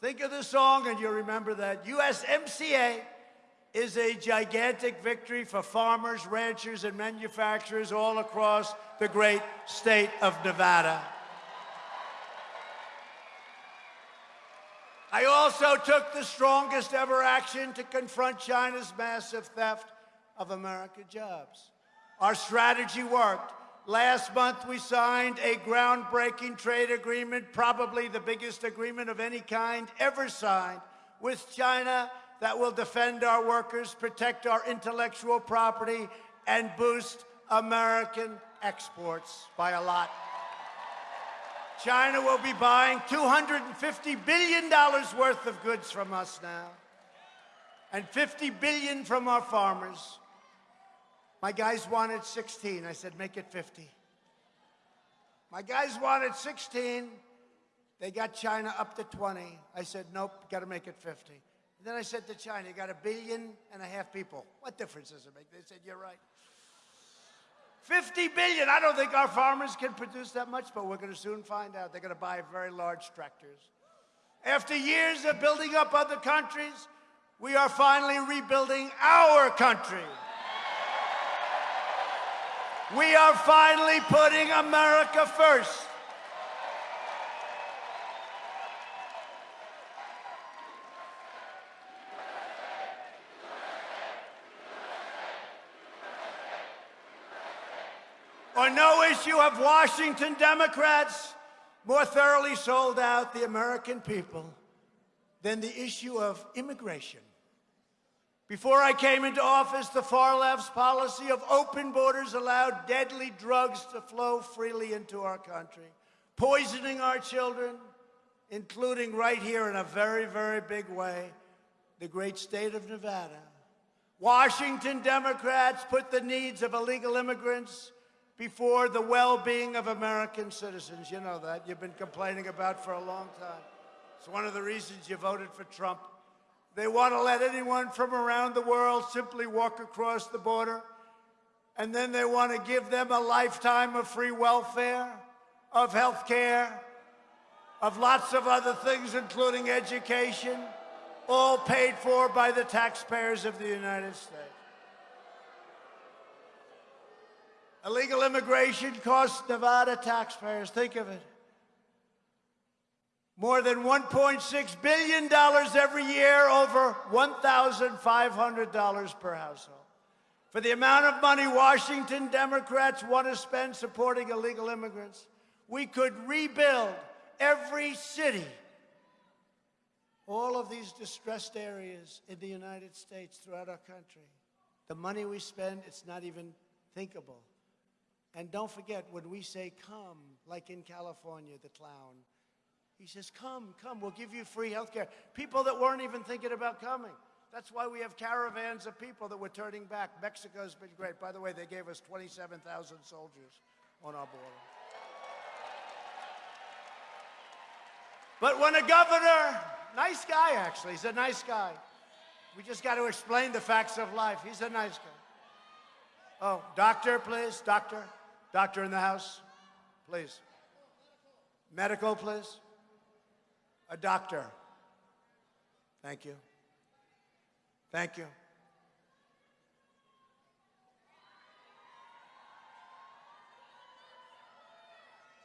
Think of the song and you'll remember that. USMCA is a gigantic victory for farmers, ranchers, and manufacturers all across the great state of Nevada. I also took the strongest ever action to confront China's massive theft of American jobs. Our strategy worked. Last month, we signed a groundbreaking trade agreement, probably the biggest agreement of any kind ever signed, with China that will defend our workers, protect our intellectual property, and boost American exports by a lot. China will be buying $250 billion worth of goods from us now, and 50 billion from our farmers. My guys wanted 16. I said, make it 50. My guys wanted 16. They got China up to 20. I said, nope, got to make it 50. And then I said to China, you got a billion and a half people. What difference does it make? They said, you're right. 50 billion. I don't think our farmers can produce that much, but we're going to soon find out. They're going to buy very large tractors. After years of building up other countries, we are finally rebuilding our country. We are finally putting America first. On no issue have Washington Democrats more thoroughly sold out the American people than the issue of immigration. Before I came into office, the far left's policy of open borders allowed deadly drugs to flow freely into our country, poisoning our children, including right here in a very, very big way, the great state of Nevada. Washington Democrats put the needs of illegal immigrants before the well-being of American citizens. You know that. You've been complaining about for a long time. It's one of the reasons you voted for Trump. They want to let anyone from around the world simply walk across the border. And then they want to give them a lifetime of free welfare, of health care, of lots of other things, including education, all paid for by the taxpayers of the United States. Illegal immigration costs Nevada taxpayers, think of it, more than $1.6 billion every year, over $1,500 per household. For the amount of money Washington Democrats want to spend supporting illegal immigrants, we could rebuild every city, all of these distressed areas in the United States throughout our country. The money we spend, it's not even thinkable. And don't forget, when we say come, like in California, the clown, he says, come, come, we'll give you free health care. People that weren't even thinking about coming. That's why we have caravans of people that were turning back. Mexico's been great. By the way, they gave us 27,000 soldiers on our border. But when a governor, nice guy actually, he's a nice guy. We just got to explain the facts of life. He's a nice guy. Oh, doctor, please, doctor. Doctor in the house, please. Medical, please. A doctor. Thank you. Thank you.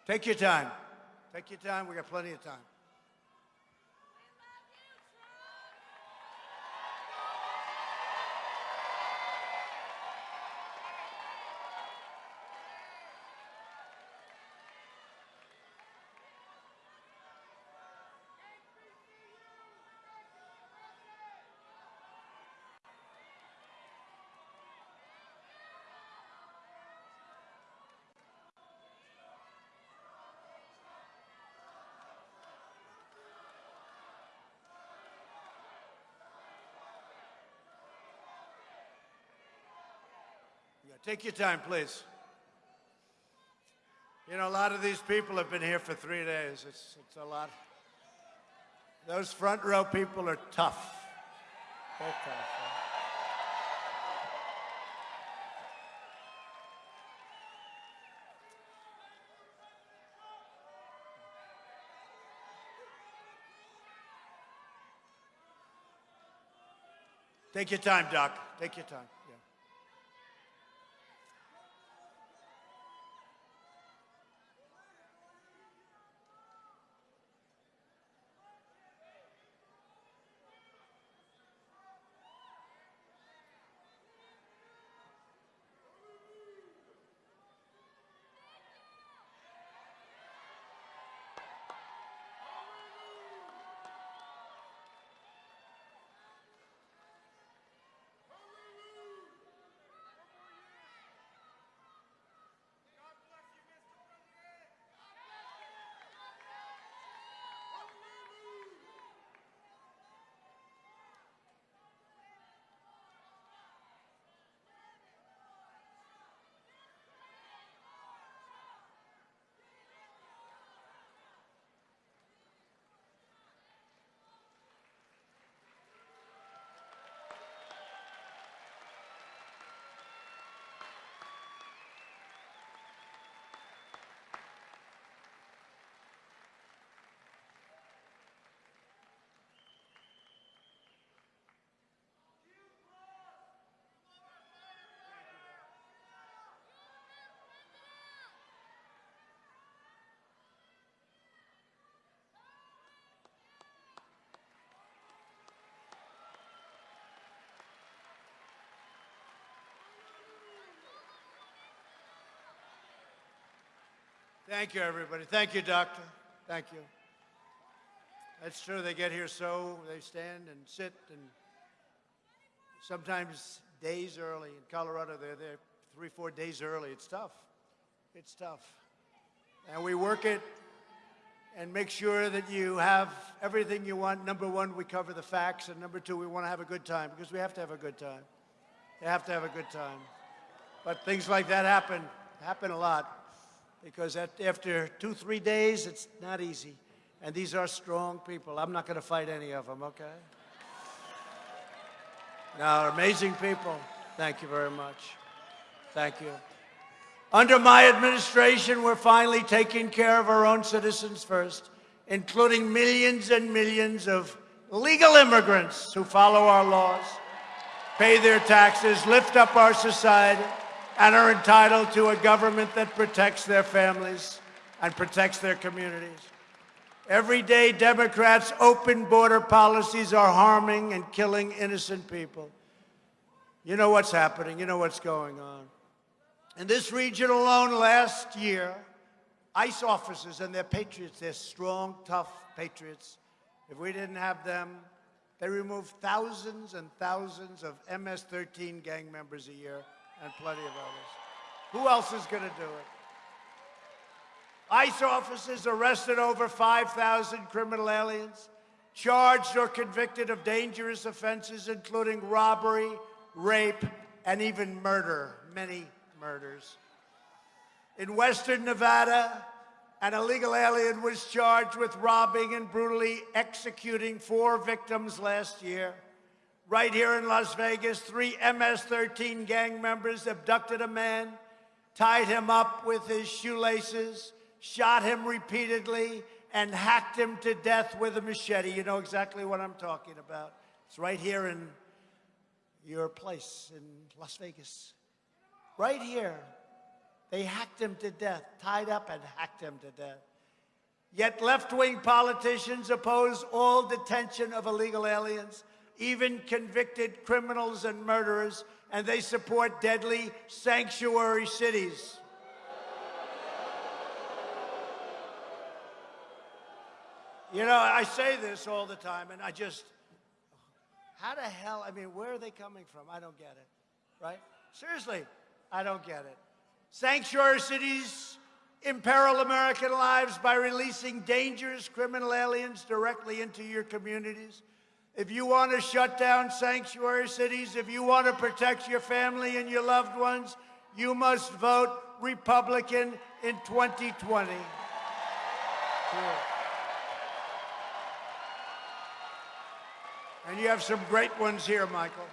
Take your time. Take your time. We got plenty of time. Take your time, please. You know, a lot of these people have been here for three days. It's, it's a lot. Those front row people are tough. They're tough. Take your time, Doc. Take your time. Thank you, everybody. Thank you, Doctor. Thank you. That's true. They get here so they stand and sit and sometimes days early. In Colorado, they're there three, four days early. It's tough. It's tough. And we work it and make sure that you have everything you want. Number one, we cover the facts. And number two, we want to have a good time because we have to have a good time. They have to have a good time. But things like that happen, happen a lot because after two, three days, it's not easy. And these are strong people. I'm not going to fight any of them, okay? No, amazing people. Thank you very much. Thank you. Under my administration, we're finally taking care of our own citizens first, including millions and millions of legal immigrants who follow our laws, pay their taxes, lift up our society, and are entitled to a government that protects their families and protects their communities. Every day, Democrats' open border policies are harming and killing innocent people. You know what's happening. You know what's going on. In this region alone last year, ICE officers and their patriots, they're strong, tough patriots. If we didn't have them, they removed thousands and thousands of MS-13 gang members a year and plenty of others. Who else is going to do it? ICE officers arrested over 5,000 criminal aliens, charged or convicted of dangerous offenses, including robbery, rape, and even murder, many murders. In Western Nevada, an illegal alien was charged with robbing and brutally executing four victims last year. Right here in Las Vegas, three MS-13 gang members abducted a man, tied him up with his shoelaces, shot him repeatedly, and hacked him to death with a machete. You know exactly what I'm talking about. It's right here in your place in Las Vegas. Right here. They hacked him to death, tied up and hacked him to death. Yet left-wing politicians oppose all detention of illegal aliens, even convicted criminals and murderers, and they support deadly sanctuary cities. You know, I say this all the time, and I just, how the hell, I mean, where are they coming from? I don't get it, right? Seriously, I don't get it. Sanctuary cities imperil American lives by releasing dangerous criminal aliens directly into your communities. If you want to shut down sanctuary cities, if you want to protect your family and your loved ones, you must vote Republican in 2020. Cool. And you have some great ones here, Michael.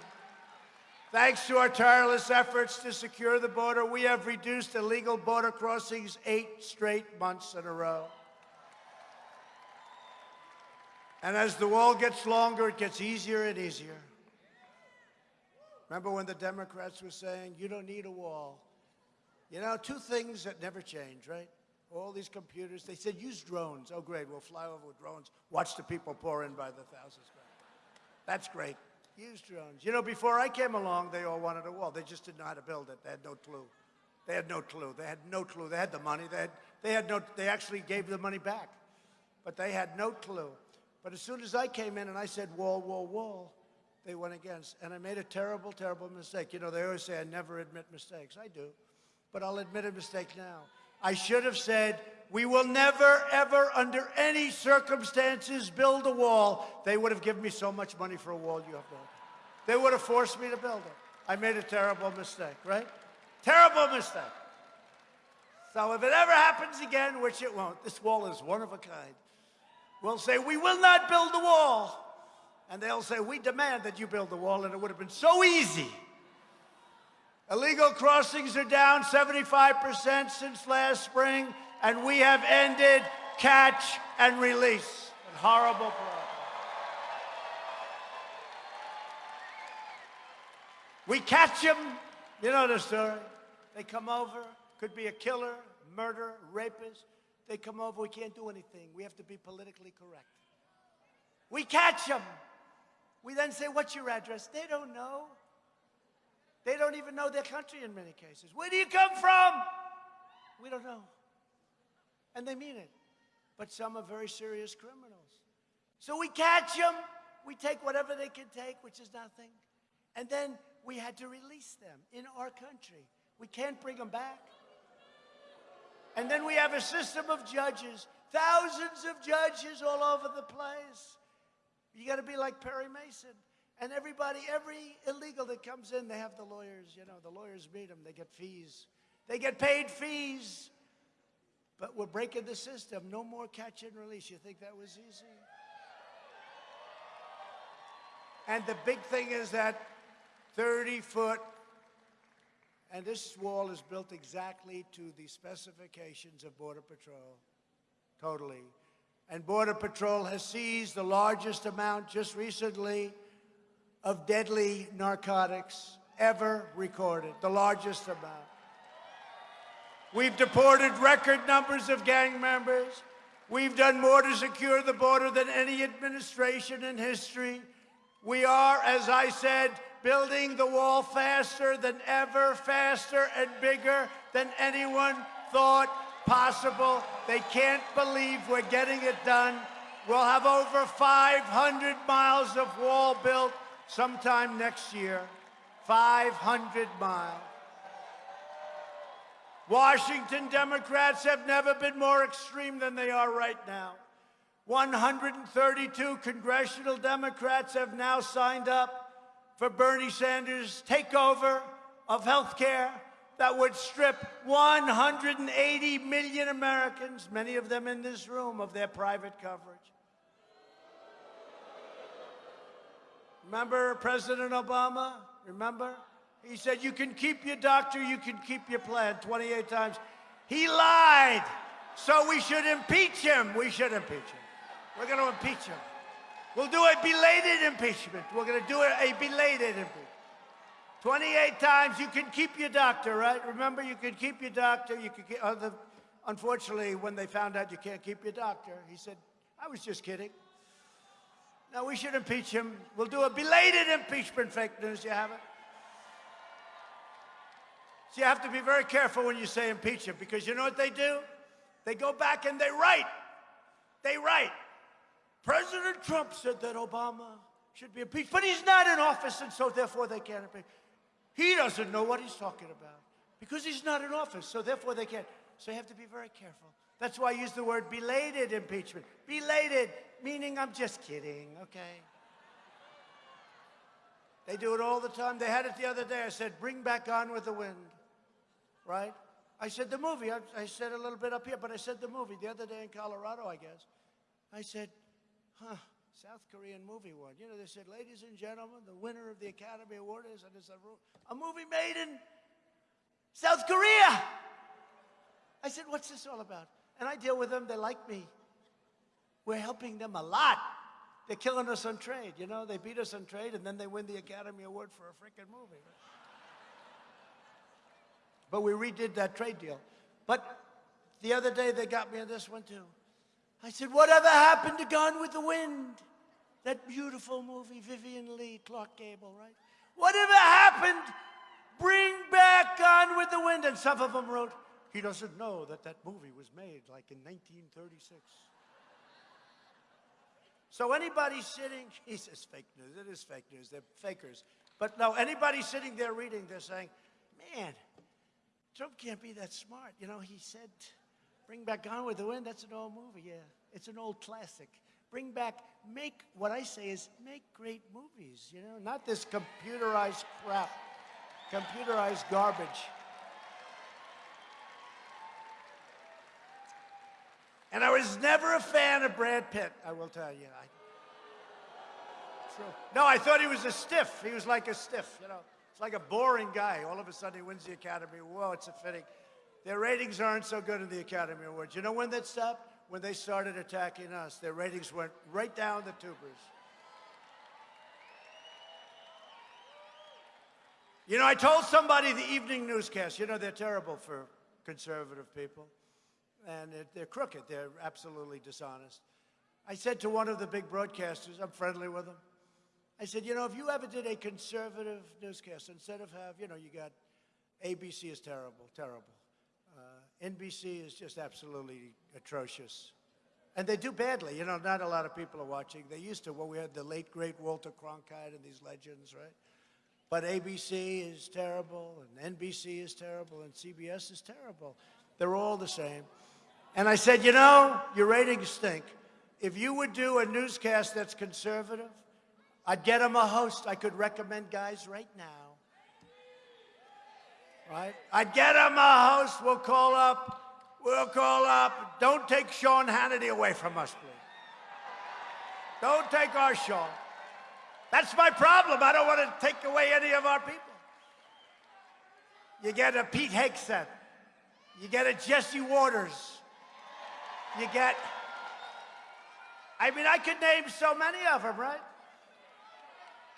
Thanks to our tireless efforts to secure the border, we have reduced illegal border crossings eight straight months in a row. And as the wall gets longer, it gets easier and easier. Remember when the Democrats were saying, you don't need a wall? You know, two things that never change, right? All these computers, they said, use drones. Oh, great, we'll fly over with drones, watch the people pour in by the thousands. That's great. Use drones. You know, before I came along, they all wanted a wall. They just didn't know how to build it. They had no clue. They had no clue. They had no clue. They had the money. They had, they had no, they actually gave the money back. But they had no clue. But as soon as I came in and I said, wall, wall, wall, they went against. And I made a terrible, terrible mistake. You know, they always say I never admit mistakes. I do. But I'll admit a mistake now. I should have said, we will never, ever, under any circumstances, build a wall. They would have given me so much money for a wall you have built. They would have forced me to build it. I made a terrible mistake, right? Terrible mistake. So if it ever happens again, which it won't, this wall is one of a kind. We'll say, we will not build the wall. And they'll say, we demand that you build the wall, and it would have been so easy. Illegal crossings are down 75% since last spring, and we have ended catch and release. A horrible problem. We catch them, you know the story. They come over, could be a killer, murderer, rapist. They come over, we can't do anything. We have to be politically correct. We catch them. We then say, what's your address? They don't know. They don't even know their country in many cases. Where do you come from? We don't know. And they mean it. But some are very serious criminals. So we catch them. We take whatever they can take, which is nothing. And then we had to release them in our country. We can't bring them back. And then we have a system of judges, thousands of judges all over the place. You got to be like Perry Mason. And everybody, every illegal that comes in, they have the lawyers, you know, the lawyers meet them, they get fees. They get paid fees. But we're breaking the system. No more catch and release. You think that was easy? And the big thing is that 30 foot, and this wall is built exactly to the specifications of Border Patrol, totally. And Border Patrol has seized the largest amount just recently of deadly narcotics ever recorded, the largest amount. We've deported record numbers of gang members. We've done more to secure the border than any administration in history. We are, as I said, building the wall faster than ever, faster and bigger than anyone thought possible. They can't believe we're getting it done. We'll have over 500 miles of wall built sometime next year. 500 miles. Washington Democrats have never been more extreme than they are right now. 132 congressional Democrats have now signed up for Bernie Sanders' takeover of health care that would strip 180 million Americans, many of them in this room, of their private coverage. Remember President Obama? Remember? He said, you can keep your doctor, you can keep your plan 28 times. He lied. So we should impeach him. We should impeach him. We're going to impeach him. We'll do a belated impeachment. We're going to do a belated impeachment. 28 times you can keep your doctor, right? Remember, you can keep your doctor. You can keep, other, unfortunately, when they found out you can't keep your doctor, he said, I was just kidding. Now, we should impeach him. We'll do a belated impeachment, fake news. You have it? So you have to be very careful when you say impeach him because you know what they do? They go back and they write. They write. President Trump said that Obama should be impeached, but he's not in office, and so therefore they can't impeach. He doesn't know what he's talking about because he's not in office, so therefore they can't. So you have to be very careful. That's why I use the word belated impeachment. Belated, meaning I'm just kidding, okay? They do it all the time. They had it the other day. I said, bring back Gone with the Wind, right? I said the movie. I, I said a little bit up here, but I said the movie the other day in Colorado, I guess. I said, huh, South Korean movie one. You know, they said, ladies and gentlemen, the winner of the Academy Award is, and it's a, a movie made in South Korea. I said, what's this all about? And I deal with them, they like me. We're helping them a lot. They're killing us on trade, you know? They beat us on trade, and then they win the Academy Award for a freaking movie. But we redid that trade deal. But the other day, they got me on this one, too. I said, whatever happened to Gone with the Wind? That beautiful movie, Vivien Leigh, Clark Gable, right? Whatever happened? Bring back Gone with the Wind. And some of them wrote, he doesn't know that that movie was made like in 1936. So anybody sitting, he says fake news. It is fake news. They're fakers. But no, anybody sitting there reading, they're saying, man, Trump can't be that smart. You know, he said, bring back Gone with the Wind. That's an old movie, yeah. It's an old classic. Bring back, make, what I say is make great movies, you know, not this computerized crap, computerized garbage. And I was never a fan of Brad Pitt, I will tell you. I. No, I thought he was a stiff. He was like a stiff, you know. It's like a boring guy. All of a sudden he wins the Academy. Whoa, it's a fitting. Their ratings aren't so good in the Academy Awards. You know when that stopped? When they started attacking us. Their ratings went right down the tubers. You know, I told somebody the evening newscast, you know, they're terrible for conservative people. And they're, crooked. They're absolutely dishonest. I said to one of the big broadcasters, I'm friendly with them. I said, you know, if you ever did a conservative newscast, instead of have, you know, you got ABC is terrible, terrible. NBC is just absolutely atrocious. And they do badly. You know, not a lot of people are watching. They used to Well, we had the late, great Walter Cronkite and these legends, right? But ABC is terrible, and NBC is terrible, and CBS is terrible. They're all the same. And I said, you know, your ratings stink. If you would do a newscast that's conservative, I'd get them a host I could recommend guys right now. Right? I'd get them a host. We'll call up. We'll call up. Don't take Sean Hannity away from us, please. Don't take our Sean. That's my problem. I don't want to take away any of our people. You get a Pete Hegseth. You get a Jesse Watters. You get, I mean, I could name so many of them, right?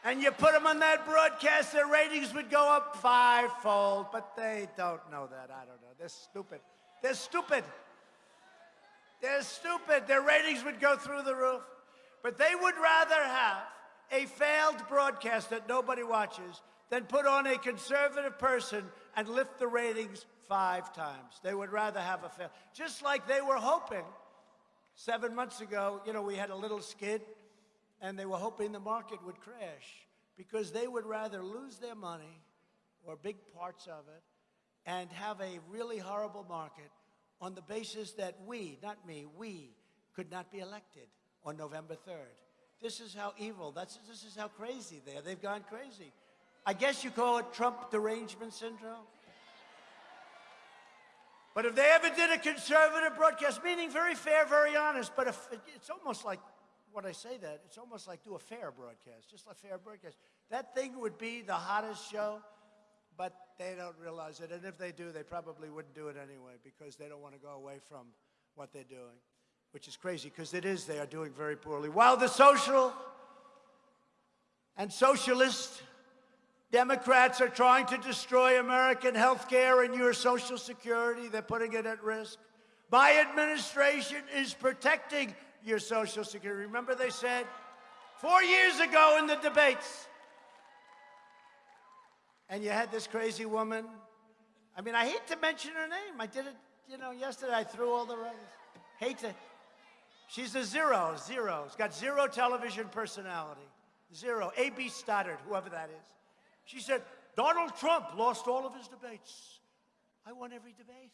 And you put them on that broadcast, their ratings would go up fivefold, but they don't know that. I don't know. They're stupid. They're stupid. They're stupid. Their ratings would go through the roof. But they would rather have a failed broadcast that nobody watches than put on a conservative person and lift the ratings five times. They would rather have a fail. Just like they were hoping seven months ago, you know, we had a little skid and they were hoping the market would crash because they would rather lose their money or big parts of it and have a really horrible market on the basis that we, not me, we could not be elected on November 3rd. This is how evil, that's, this is how crazy they are. They've gone crazy. I guess you call it Trump derangement syndrome. But if they ever did a conservative broadcast, meaning very fair, very honest, but if, it's almost like, when I say that, it's almost like do a fair broadcast, just a fair broadcast. That thing would be the hottest show, but they don't realize it. And if they do, they probably wouldn't do it anyway because they don't want to go away from what they're doing, which is crazy because it is, they are doing very poorly. While the social and socialist Democrats are trying to destroy American health care and your Social Security. They're putting it at risk. My administration is protecting your Social Security. Remember, they said four years ago in the debates, and you had this crazy woman. I mean, I hate to mention her name. I did it, you know, yesterday. I threw all the writers. Hate to. She's a zero, zero. She's got zero television personality. Zero. A.B. Stoddard, whoever that is. She said, Donald Trump lost all of his debates. I won every debate.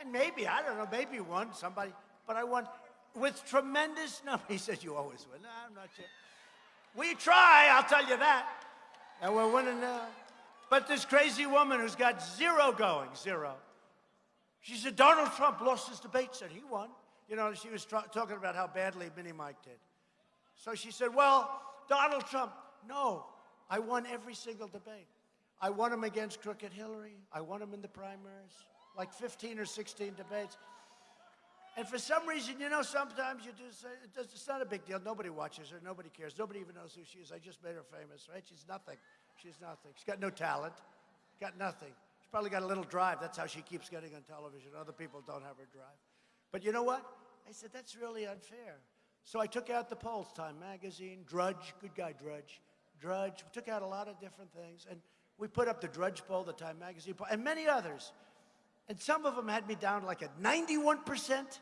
And maybe, I don't know, maybe won somebody, but I won with tremendous number. He says, You always win. No, I'm not sure. We try, I'll tell you that. And we're winning now. But this crazy woman who's got zero going, zero. She said, Donald Trump lost his debates and he won. You know, she was talking about how badly Mini Mike did. So she said, Well, Donald Trump. No, I won every single debate. I won him against Crooked Hillary. I won him in the primaries, like 15 or 16 debates. And for some reason, you know, sometimes you just it's not a big deal. Nobody watches her. Nobody cares. Nobody even knows who she is. I just made her famous, right? She's nothing. She's nothing. She's got no talent. Got nothing. She's probably got a little drive. That's how she keeps getting on television. Other people don't have her drive. But you know what? I said, that's really unfair. So I took out the polls, Time Magazine, Drudge, good guy Drudge, Drudge. We took out a lot of different things. And we put up the Drudge poll, the Time Magazine poll, and many others. And some of them had me down like at 91%,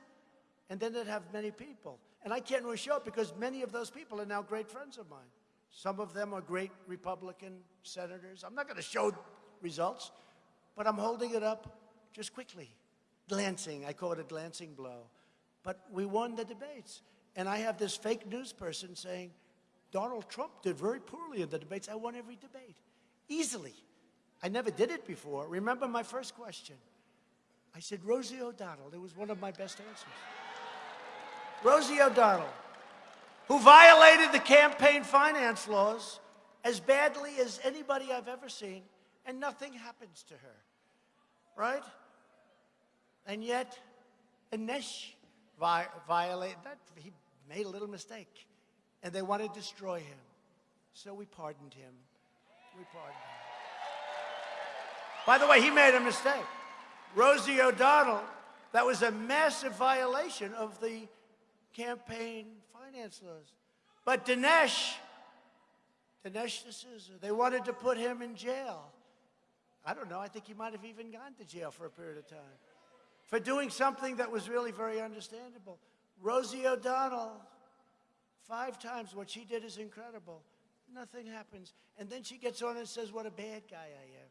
and then they'd have many people. And I can't really show it because many of those people are now great friends of mine. Some of them are great Republican senators. I'm not going to show results, but I'm holding it up just quickly. Glancing, I call it a glancing blow. But we won the debates. And I have this fake news person saying, Donald Trump did very poorly in the debates. I won every debate. Easily. I never did it before. Remember my first question? I said, Rosie O'Donnell. It was one of my best answers. Rosie O'Donnell, who violated the campaign finance laws as badly as anybody I've ever seen, and nothing happens to her. Right? And yet, Dinesh vi- violated that. He made a little mistake, and they want to destroy him. So we pardoned him. We pardoned him. By the way, he made a mistake. Rosie O'Donnell, that was a massive violation of the campaign finance laws. But Dinesh, Dinesh D'Souza, they wanted to put him in jail. I don't know, I think he might have even gone to jail for a period of time for doing something that was really very understandable. Rosie O'Donnell, five times, what she did is incredible. Nothing happens. And then she gets on and says, What a bad guy I am.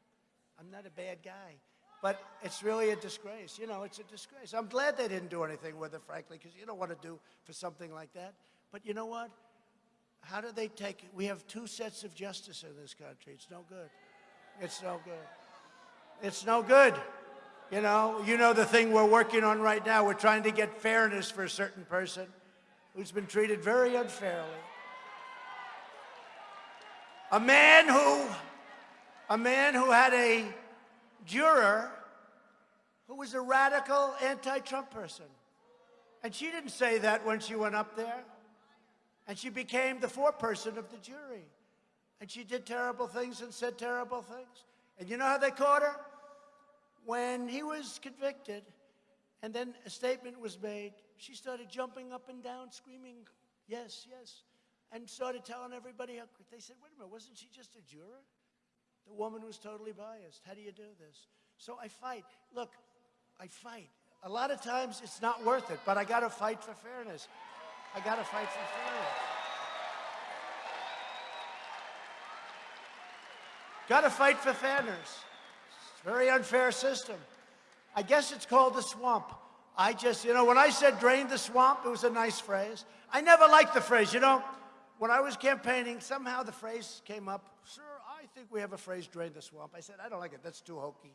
I'm not a bad guy. But it's really a disgrace. You know, it's a disgrace. I'm glad they didn't do anything with it, frankly, because you don't want to do for something like that. But you know what? How do they take it? We have two sets of justice in this country. It's no good. It's no good. It's no good. You know, you know the thing we're working on right now. We're trying to get fairness for a certain person who's been treated very unfairly. A man who, a man who had a juror who was a radical anti-Trump person. And she didn't say that when she went up there. And she became the foreperson of the jury. And she did terrible things and said terrible things. And you know how they caught her? When he was convicted, and then a statement was made, she started jumping up and down, screaming, yes, yes, and started telling everybody how they said, wait a minute, wasn't she just a juror? The woman was totally biased. How do you do this? So I fight. Look, I fight. A lot of times it's not worth it, but I got to fight for fairness. I got to fight for fairness. Got to fight for fairness. It's a very unfair system. I guess it's called the swamp. I just, you know, when I said drain the swamp, it was a nice phrase. I never liked the phrase. You know, when I was campaigning, somehow the phrase came up, sir, I think we have a phrase, drain the swamp. I said, I don't like it. That's too hokey.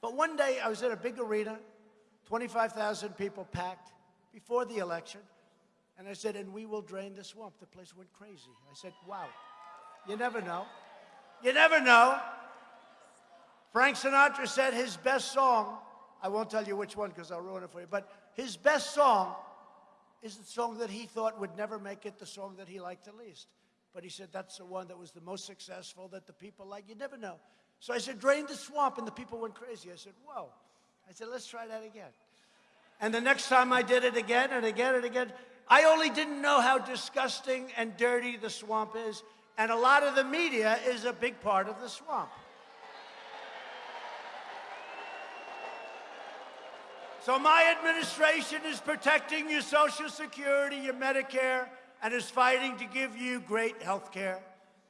But one day I was in a big arena, 25,000 people packed before the election. And I said, and we will drain the swamp. The place went crazy. I said, wow, you never know. You never know. Frank Sinatra said his best song, I won't tell you which one because I'll ruin it for you, but his best song is the song that he thought would never make it, the song that he liked the least. But he said that's the one that was the most successful, that the people like. You never know. So I said, drain the swamp, and the people went crazy. I said, whoa. I said, let's try that again. And the next time I did it again and again and again, I only didn't know how disgusting and dirty the swamp is. And a lot of the media is a big part of the swamp. So my administration is protecting your Social Security, your Medicare, and is fighting to give you great health care.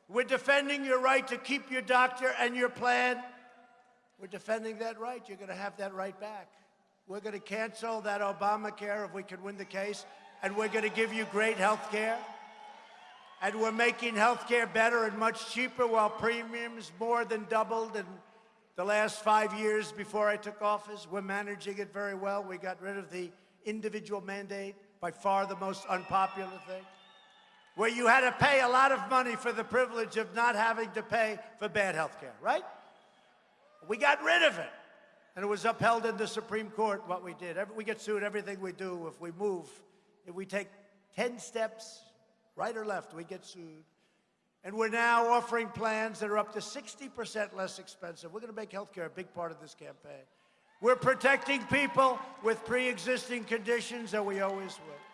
We're defending your right to keep your doctor and your plan. We're defending that right. You're going to have that right back. We're going to cancel that Obamacare if we can win the case, and we're going to give you great health care. And we're making health care better and much cheaper while premiums more than doubled in the last five years before I took office. We're managing it very well. We got rid of the individual mandate, by far the most unpopular thing. Where you had to pay a lot of money for the privilege of not having to pay for bad health care, right? We got rid of it. And it was upheld in the Supreme Court what we did. We get sued everything we do. If we move, if we take 10 steps, right or left, we get sued. And we're now offering plans that are up to 60% less expensive. We're going to make health care a big part of this campaign. We're protecting people with pre-existing conditions that we always will.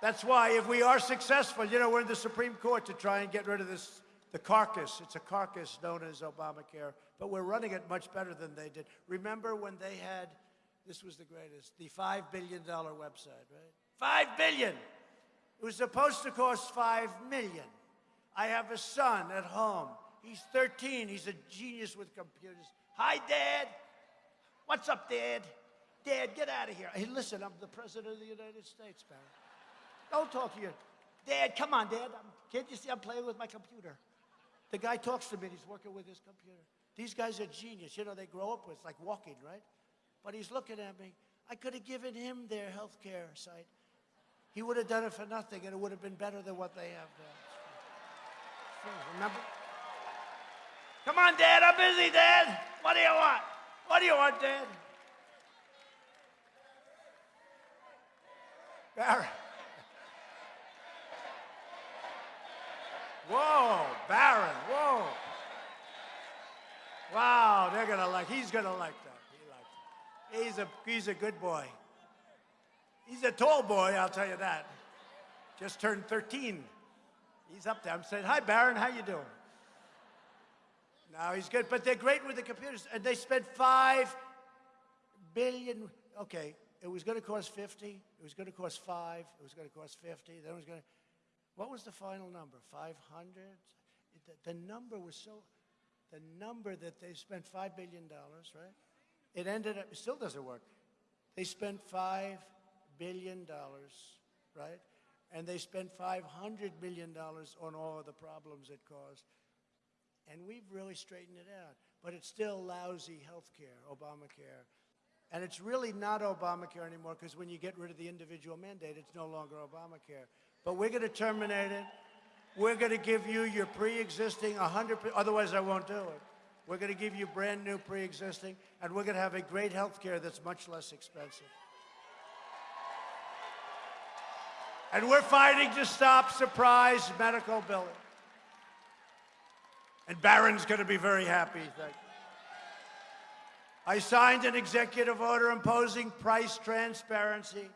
That's why if we are successful, you know, we're in the Supreme Court to try and get rid of this, the carcass. It's a carcass known as Obamacare, but we're running it much better than they did. Remember when they had, this was the greatest, the $5 billion website, right? 5 billion. It was supposed to cost 5 million. I have a son at home. He's 13. He's a genius with computers. Hi, Dad. What's up, Dad? Dad, get out of here. Hey, listen, I'm the President of the United States, man. Don't talk to you. Dad, come on, Dad. I'm, can't you see I'm playing with my computer? The guy talks to me, and he's working with his computer. These guys are genius. You know, they grow up with like walking, right? But he's looking at me. I could have given him their health care site. He would have done it for nothing, and it would have been better than what they have there. Remember? Come on, Dad. I'm busy, Dad. What do you want? What do you want, Dad? Barry. Whoa, Barron. Whoa. Wow, they're gonna like. He's gonna like that. He likes it. He's a he's a good boy. He's a tall boy, I'll tell you that. Just turned 13. He's up there. I'm saying, hi, Barron, how you doing? No, he's good, but they're great with the computers. And they spent five billion. Okay, it was to cost 50. It was to cost five. It was to cost 50. Then it was to. What was the final number? 500? The, the number was so. The number that they spent $5 billion, right? It ended up, it still doesn't work. They spent $5 billion, right? And they spent $500 million on all the problems it caused. And we've really straightened it out. But it's still lousy health care, Obamacare. And it's really not Obamacare anymore because when you get rid of the individual mandate, it's no longer Obamacare. But we're going to terminate it. We're going to give you your pre-existing 100, otherwise I won't do it. We're going to give you brand new pre-existing, and we're going to have a great health care that's much less expensive. And we're fighting to stop surprise medical billing. And Barron's going to be very happy. Thank you. I signed an executive order imposing price transparency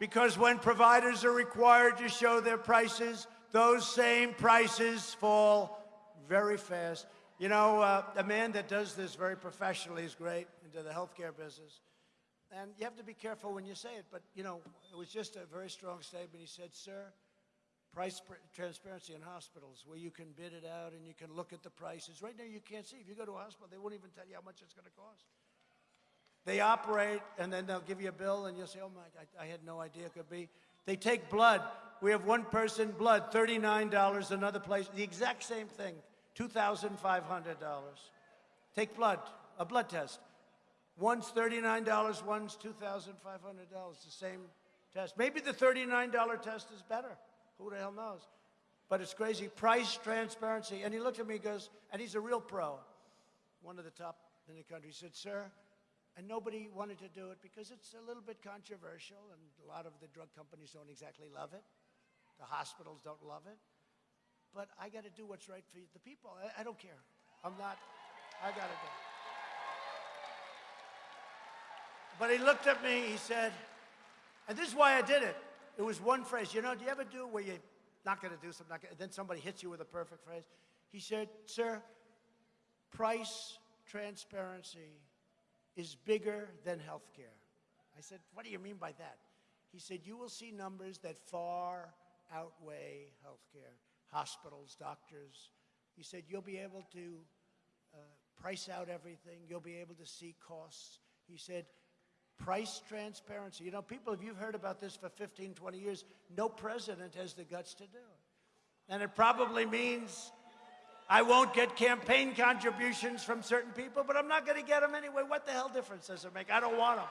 because when providers are required to show their prices, those same prices fall very fast. You know, uh, a man that does this very professionally is great into the healthcare business. And you have to be careful when you say it, but, you know, it was just a very strong statement. He said, sir, price transparency in hospitals where you can bid it out and you can look at the prices. Right now you can't see. If you go to a hospital, they won't even tell you how much it's going to cost. They operate and then they'll give you a bill and you'll say, oh my, I, I had no idea it could be. They take blood. We have one person, blood, $39, another place, the exact same thing, $2,500. Take blood, a blood test. One's $39, one's $2,500, the same test. Maybe the $39 test is better. Who the hell knows? But it's crazy. Price transparency. And he looked at me and goes, and he's a real pro, one of the top in the country. He said, sir, and nobody wanted to do it because it's a little bit controversial and a lot of the drug companies don't exactly love it. The hospitals don't love it. But I got to do what's right for the people. I, I don't care. I'm not, I got to do it. But he looked at me, he said, and this is why I did it. It was one phrase. You know, do you ever do where you're not going to do something, gonna, then somebody hits you with a perfect phrase? He said, sir, price transparency is bigger than health care. I said, what do you mean by that? He said, you will see numbers that far outweigh health care, hospitals, doctors. He said, you'll be able to uh, price out everything. You'll be able to see costs. He said, price transparency. You know, people, if you've heard about this for 15, 20 years, no president has the guts to do it. And it probably means I won't get campaign contributions from certain people, but I'm not going to get them anyway. What the hell difference does it make? I don't want them.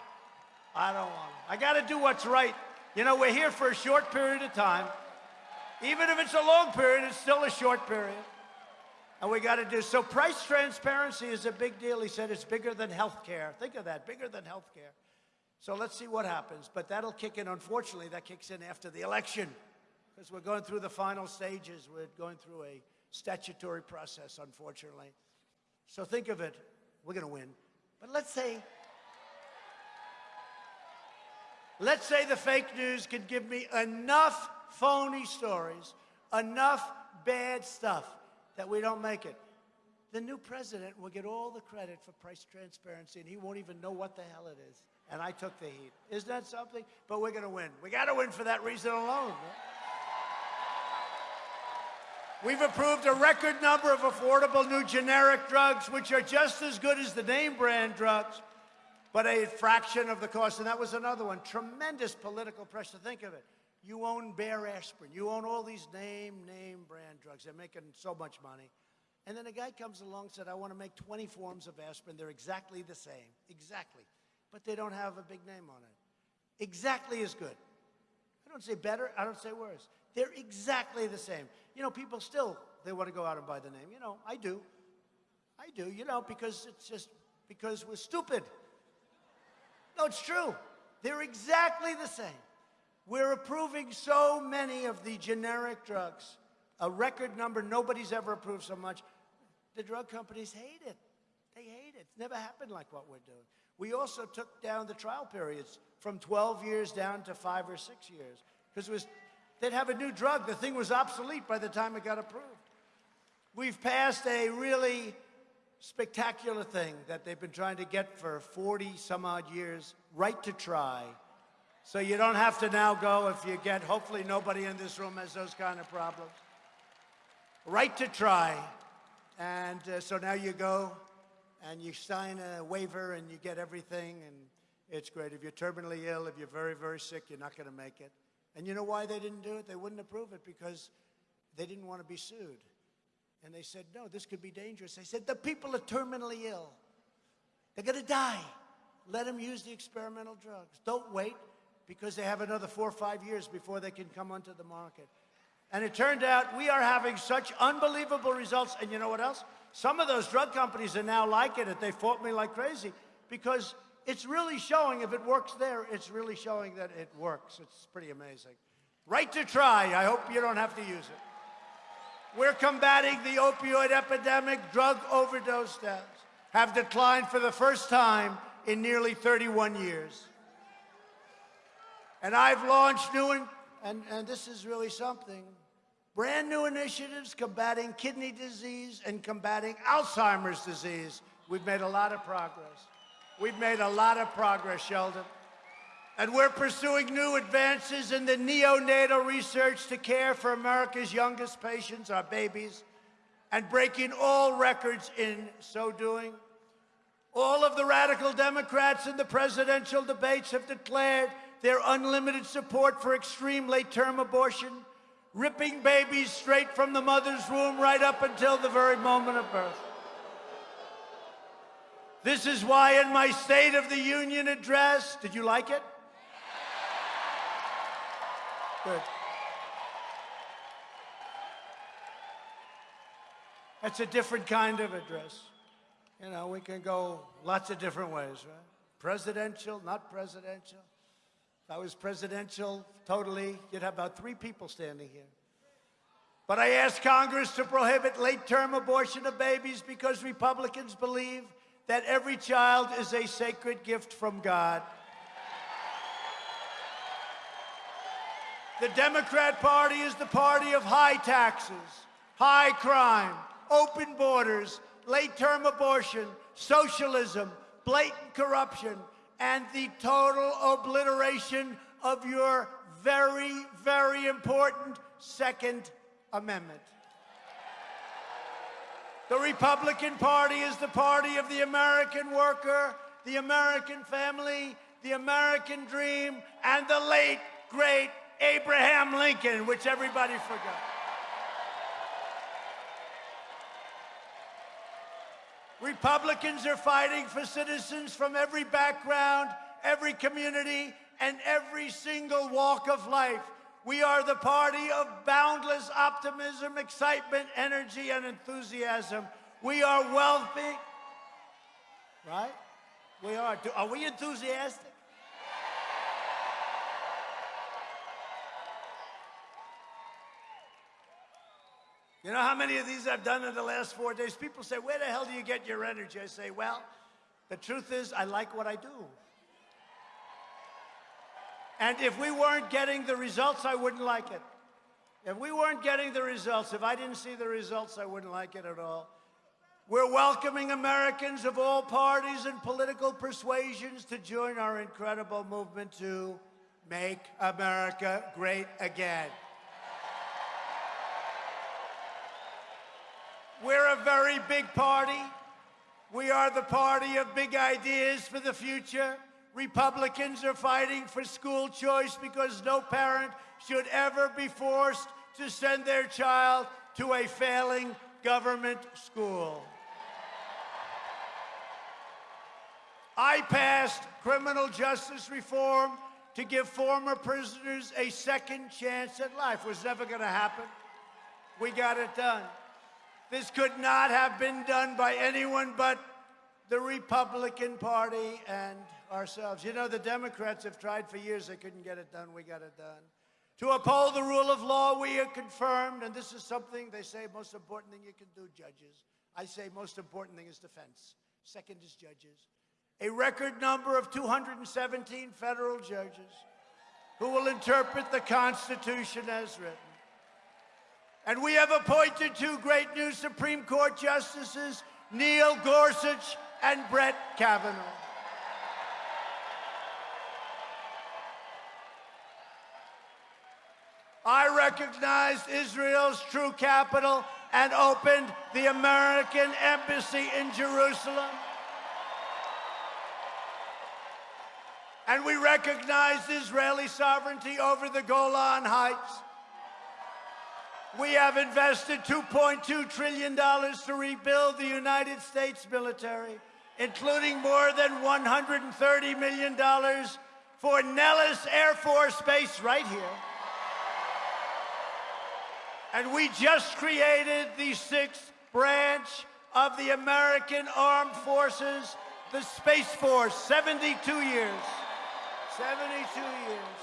I don't want them. I got to do what's right. You know, we're here for a short period of time. Even if it's a long period, it's still a short period. And we got to do so. Price transparency is a big deal. He said it's bigger than health care. Think of that, bigger than health care. So let's see what happens. But that'll kick in. Unfortunately, that kicks in after the election because we're going through the final stages. We're going through a statutory process, unfortunately. So think of it. We're going to win. But let's say, let's say the fake news could give me enough phony stories, enough bad stuff that we don't make it. The new president will get all the credit for price transparency, and he won't even know what the hell it is. And I took the heat. Isn't that something? But we're going to win. We got to win for that reason alone. We've approved a record number of affordable new generic drugs, which are just as good as the name brand drugs, but a fraction of the cost. And that was another one. Tremendous political pressure. Think of it. You own Bayer aspirin. You own all these name, name brand drugs. They're making so much money. And then a guy comes along and said, I want to make 20 forms of aspirin. They're exactly the same. Exactly. But they don't have a big name on it. Exactly as good. I don't say better. I don't say worse. They're exactly the same. You know, people still, they want to go out and buy the name. You know, I do. I do, you know, because it's just because we're stupid. No, it's true. They're exactly the same. We're approving so many of the generic drugs, a record number. Nobody's ever approved so much. The drug companies hate it. They hate it. It's never happened like what we're doing. We also took down the trial periods from 12 years down to five or six years because it was they'd have a new drug. The thing was obsolete by the time it got approved. We've passed a really spectacular thing that they've been trying to get for 40 some odd years, right to try. So you don't have to now go if you get, hopefully nobody in this room has those kind of problems. Right to try. And uh, so now you go and you sign a waiver and you get everything and it's great. If you're terminally ill, if you're very, very sick, you're not going to make it. And you know why they didn't do it? They wouldn't approve it because they didn't want to be sued. And they said, no, this could be dangerous. They said, the people are terminally ill. They're going to die. Let them use the experimental drugs. Don't wait because they have another four or five years before they can come onto the market. And it turned out we are having such unbelievable results. And you know what else? Some of those drug companies are now liking it. They fought me like crazy because it's really showing, if it works there, it's really showing that it works. It's pretty amazing. Right to try. I hope you don't have to use it. We're combating the opioid epidemic. Drug overdose deaths have declined for the first time in nearly 31 years. And I've launched new, and, and, and this is really something, brand new initiatives combating kidney disease and combating Alzheimer's disease. We've made a lot of progress. We've made a lot of progress, Sheldon. And we're pursuing new advances in the neonatal research to care for America's youngest patients, our babies, and breaking all records in so doing. All of the radical Democrats in the presidential debates have declared their unlimited support for extreme late-term abortion, ripping babies straight from the mother's womb right up until the very moment of birth. This is why in my State of the Union address, did you like it? Good. That's a different kind of address. You know, we can go lots of different ways, right? Presidential, not presidential. If I was presidential, totally, you'd have about three people standing here. But I asked Congress to prohibit late-term abortion of babies because Republicans believe that every child is a sacred gift from God. The Democrat Party is the party of high taxes, high crime, open borders, late-term abortion, socialism, blatant corruption, and the total obliteration of your very, very important Second Amendment. The Republican Party is the party of the American worker, the American family, the American dream, and the late, great Abraham Lincoln, which everybody forgot. Republicans are fighting for citizens from every background, every community, and every single walk of life. We are the party of boundless optimism, excitement, energy, and enthusiasm. We are wealthy, right? We are. Are we enthusiastic? You know how many of these I've done in the last four days? People say, Where the hell do you get your energy? I say, Well, the truth is, I like what I do. And if we weren't getting the results, I wouldn't like it. If we weren't getting the results, if I didn't see the results, I wouldn't like it at all. We're welcoming Americans of all parties and political persuasions to join our incredible movement to make America great again. We're a very big party. We are the party of big ideas for the future. Republicans are fighting for school choice because no parent should ever be forced to send their child to a failing government school. I passed criminal justice reform to give former prisoners a second chance at life. Was never going to happen. We got it done. This could not have been done by anyone but the Republican Party and ourselves. You know, the Democrats have tried for years, they couldn't get it done. We got it done. To uphold the rule of law, we are confirmed, and this is something they say most important thing you can do, judges. I say most important thing is defense. Second is judges. A record number of 217 federal judges who will interpret the Constitution as written. And we have appointed two great new Supreme Court justices, Neil Gorsuch and Brett Kavanaugh. I recognized Israel's true capital and opened the American Embassy in Jerusalem. And we recognized Israeli sovereignty over the Golan Heights. We have invested $2.2 trillion to rebuild the United States military, including more than $130 million for Nellis Air Force Base right here. And we just created the sixth branch of the American Armed Forces, the Space Force, 72 years. 72 years.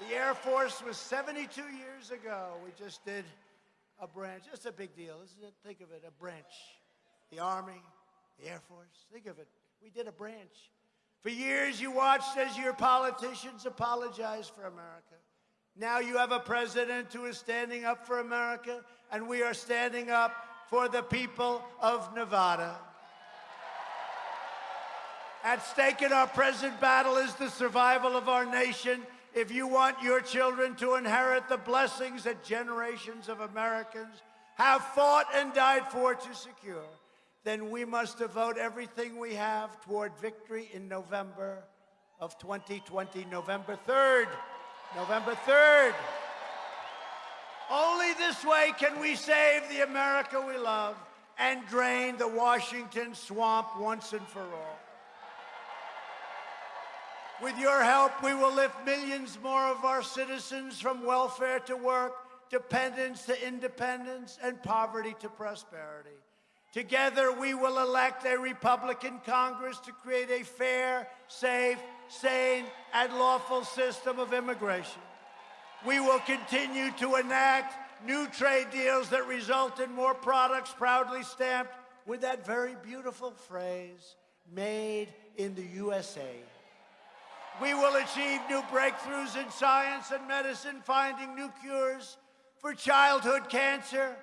The Air Force was 72 years ago. We just did a branch. It's a big deal, isn't it? Think of it, a branch. The Army, the Air Force, think of it. We did a branch. For years, you watched as your politicians apologized for America. Now you have a president who is standing up for America, and we are standing up for the people of Nevada. At stake in our present battle is the survival of our nation. If you want your children to inherit the blessings that generations of Americans have fought and died for to secure, then we must devote everything we have toward victory in November of 2020, November 3rd. November 3rd. Only this way can we save the America we love and drain the Washington swamp once and for all. With your help, we will lift millions more of our citizens from welfare to work, dependence to independence, and poverty to prosperity. Together, we will elect a Republican Congress to create a fair, safe, sane, and lawful system of immigration. We will continue to enact new trade deals that result in more products proudly stamped with that very beautiful phrase, made in the USA. We will achieve new breakthroughs in science and medicine, finding new cures for childhood cancer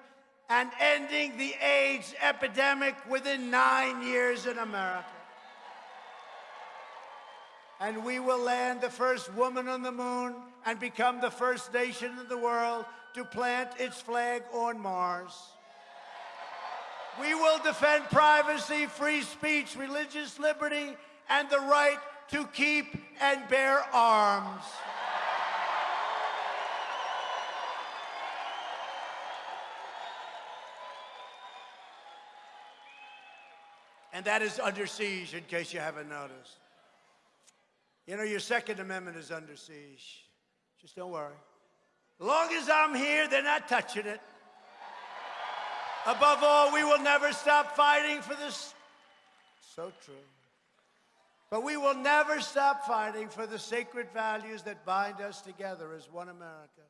and ending the AIDS epidemic within nine years in America. And we will land the first woman on the moon and become the first nation in the world to plant its flag on Mars. We will defend privacy, free speech, religious liberty, and the right to keep and bear arms. And that is under siege, in case you haven't noticed. You know, your Second Amendment is under siege. Just don't worry. As long as I'm here, they're not touching it. Above all, we will never stop fighting for this. So true. But we will never stop fighting for the sacred values that bind us together as one America.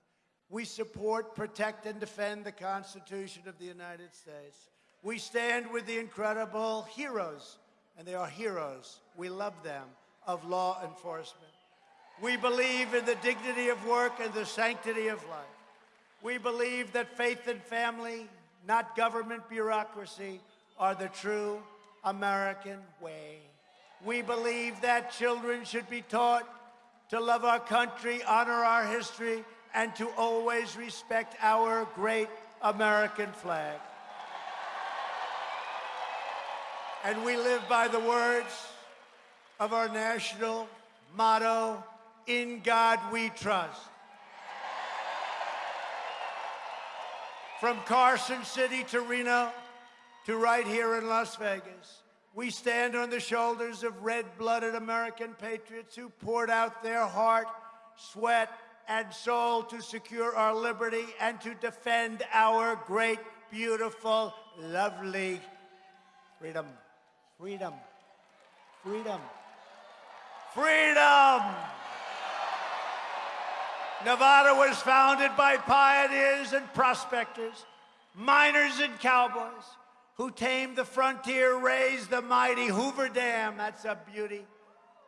We support, protect, and defend the Constitution of the United States. We stand with the incredible heroes, and they are heroes. We love them, of law enforcement. We believe in the dignity of work and the sanctity of life. We believe that faith and family, not government bureaucracy, are the true American way. We believe that children should be taught to love our country, honor our history, and to always respect our great American flag. And we live by the words of our national motto, In God We Trust. From Carson City to Reno to right here in Las Vegas, we stand on the shoulders of red-blooded American patriots who poured out their heart, sweat, and soul to secure our liberty and to defend our great, beautiful, lovely freedom. Freedom. Freedom. Freedom! Nevada was founded by pioneers and prospectors, miners and cowboys who tamed the frontier, raised the mighty Hoover Dam, that's a beauty,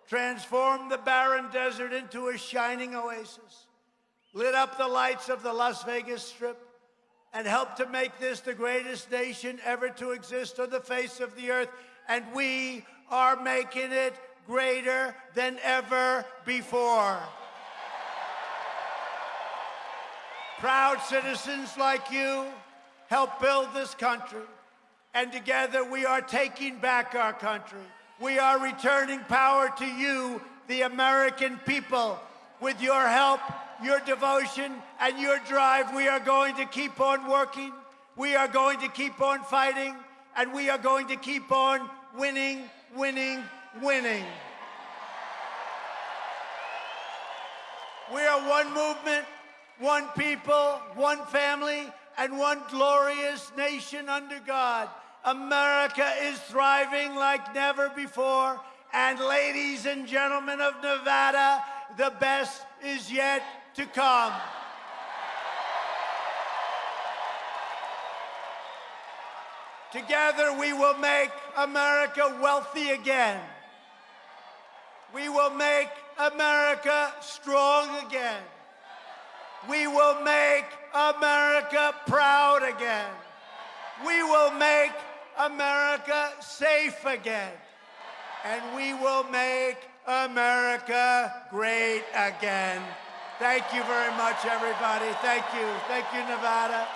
transformed the barren desert into a shining oasis, lit up the lights of the Las Vegas Strip, and helped to make this the greatest nation ever to exist on the face of the earth. And we are making it greater than ever before. Proud citizens like you help build this country. And together we are taking back our country. We are returning power to you, the American people. With your help, your devotion, and your drive, we are going to keep on working. We are going to keep on fighting. And we are going to keep on winning, winning, winning. We are one movement, one people, one family, and one glorious nation under God. America is thriving like never before. And ladies and gentlemen of Nevada, the best is yet to come. Together we will make America wealthy again. We will make America strong again. We will make America proud again. We will make America safe again. And we will make America great again. Thank you very much, everybody. Thank you. Thank you, Nevada.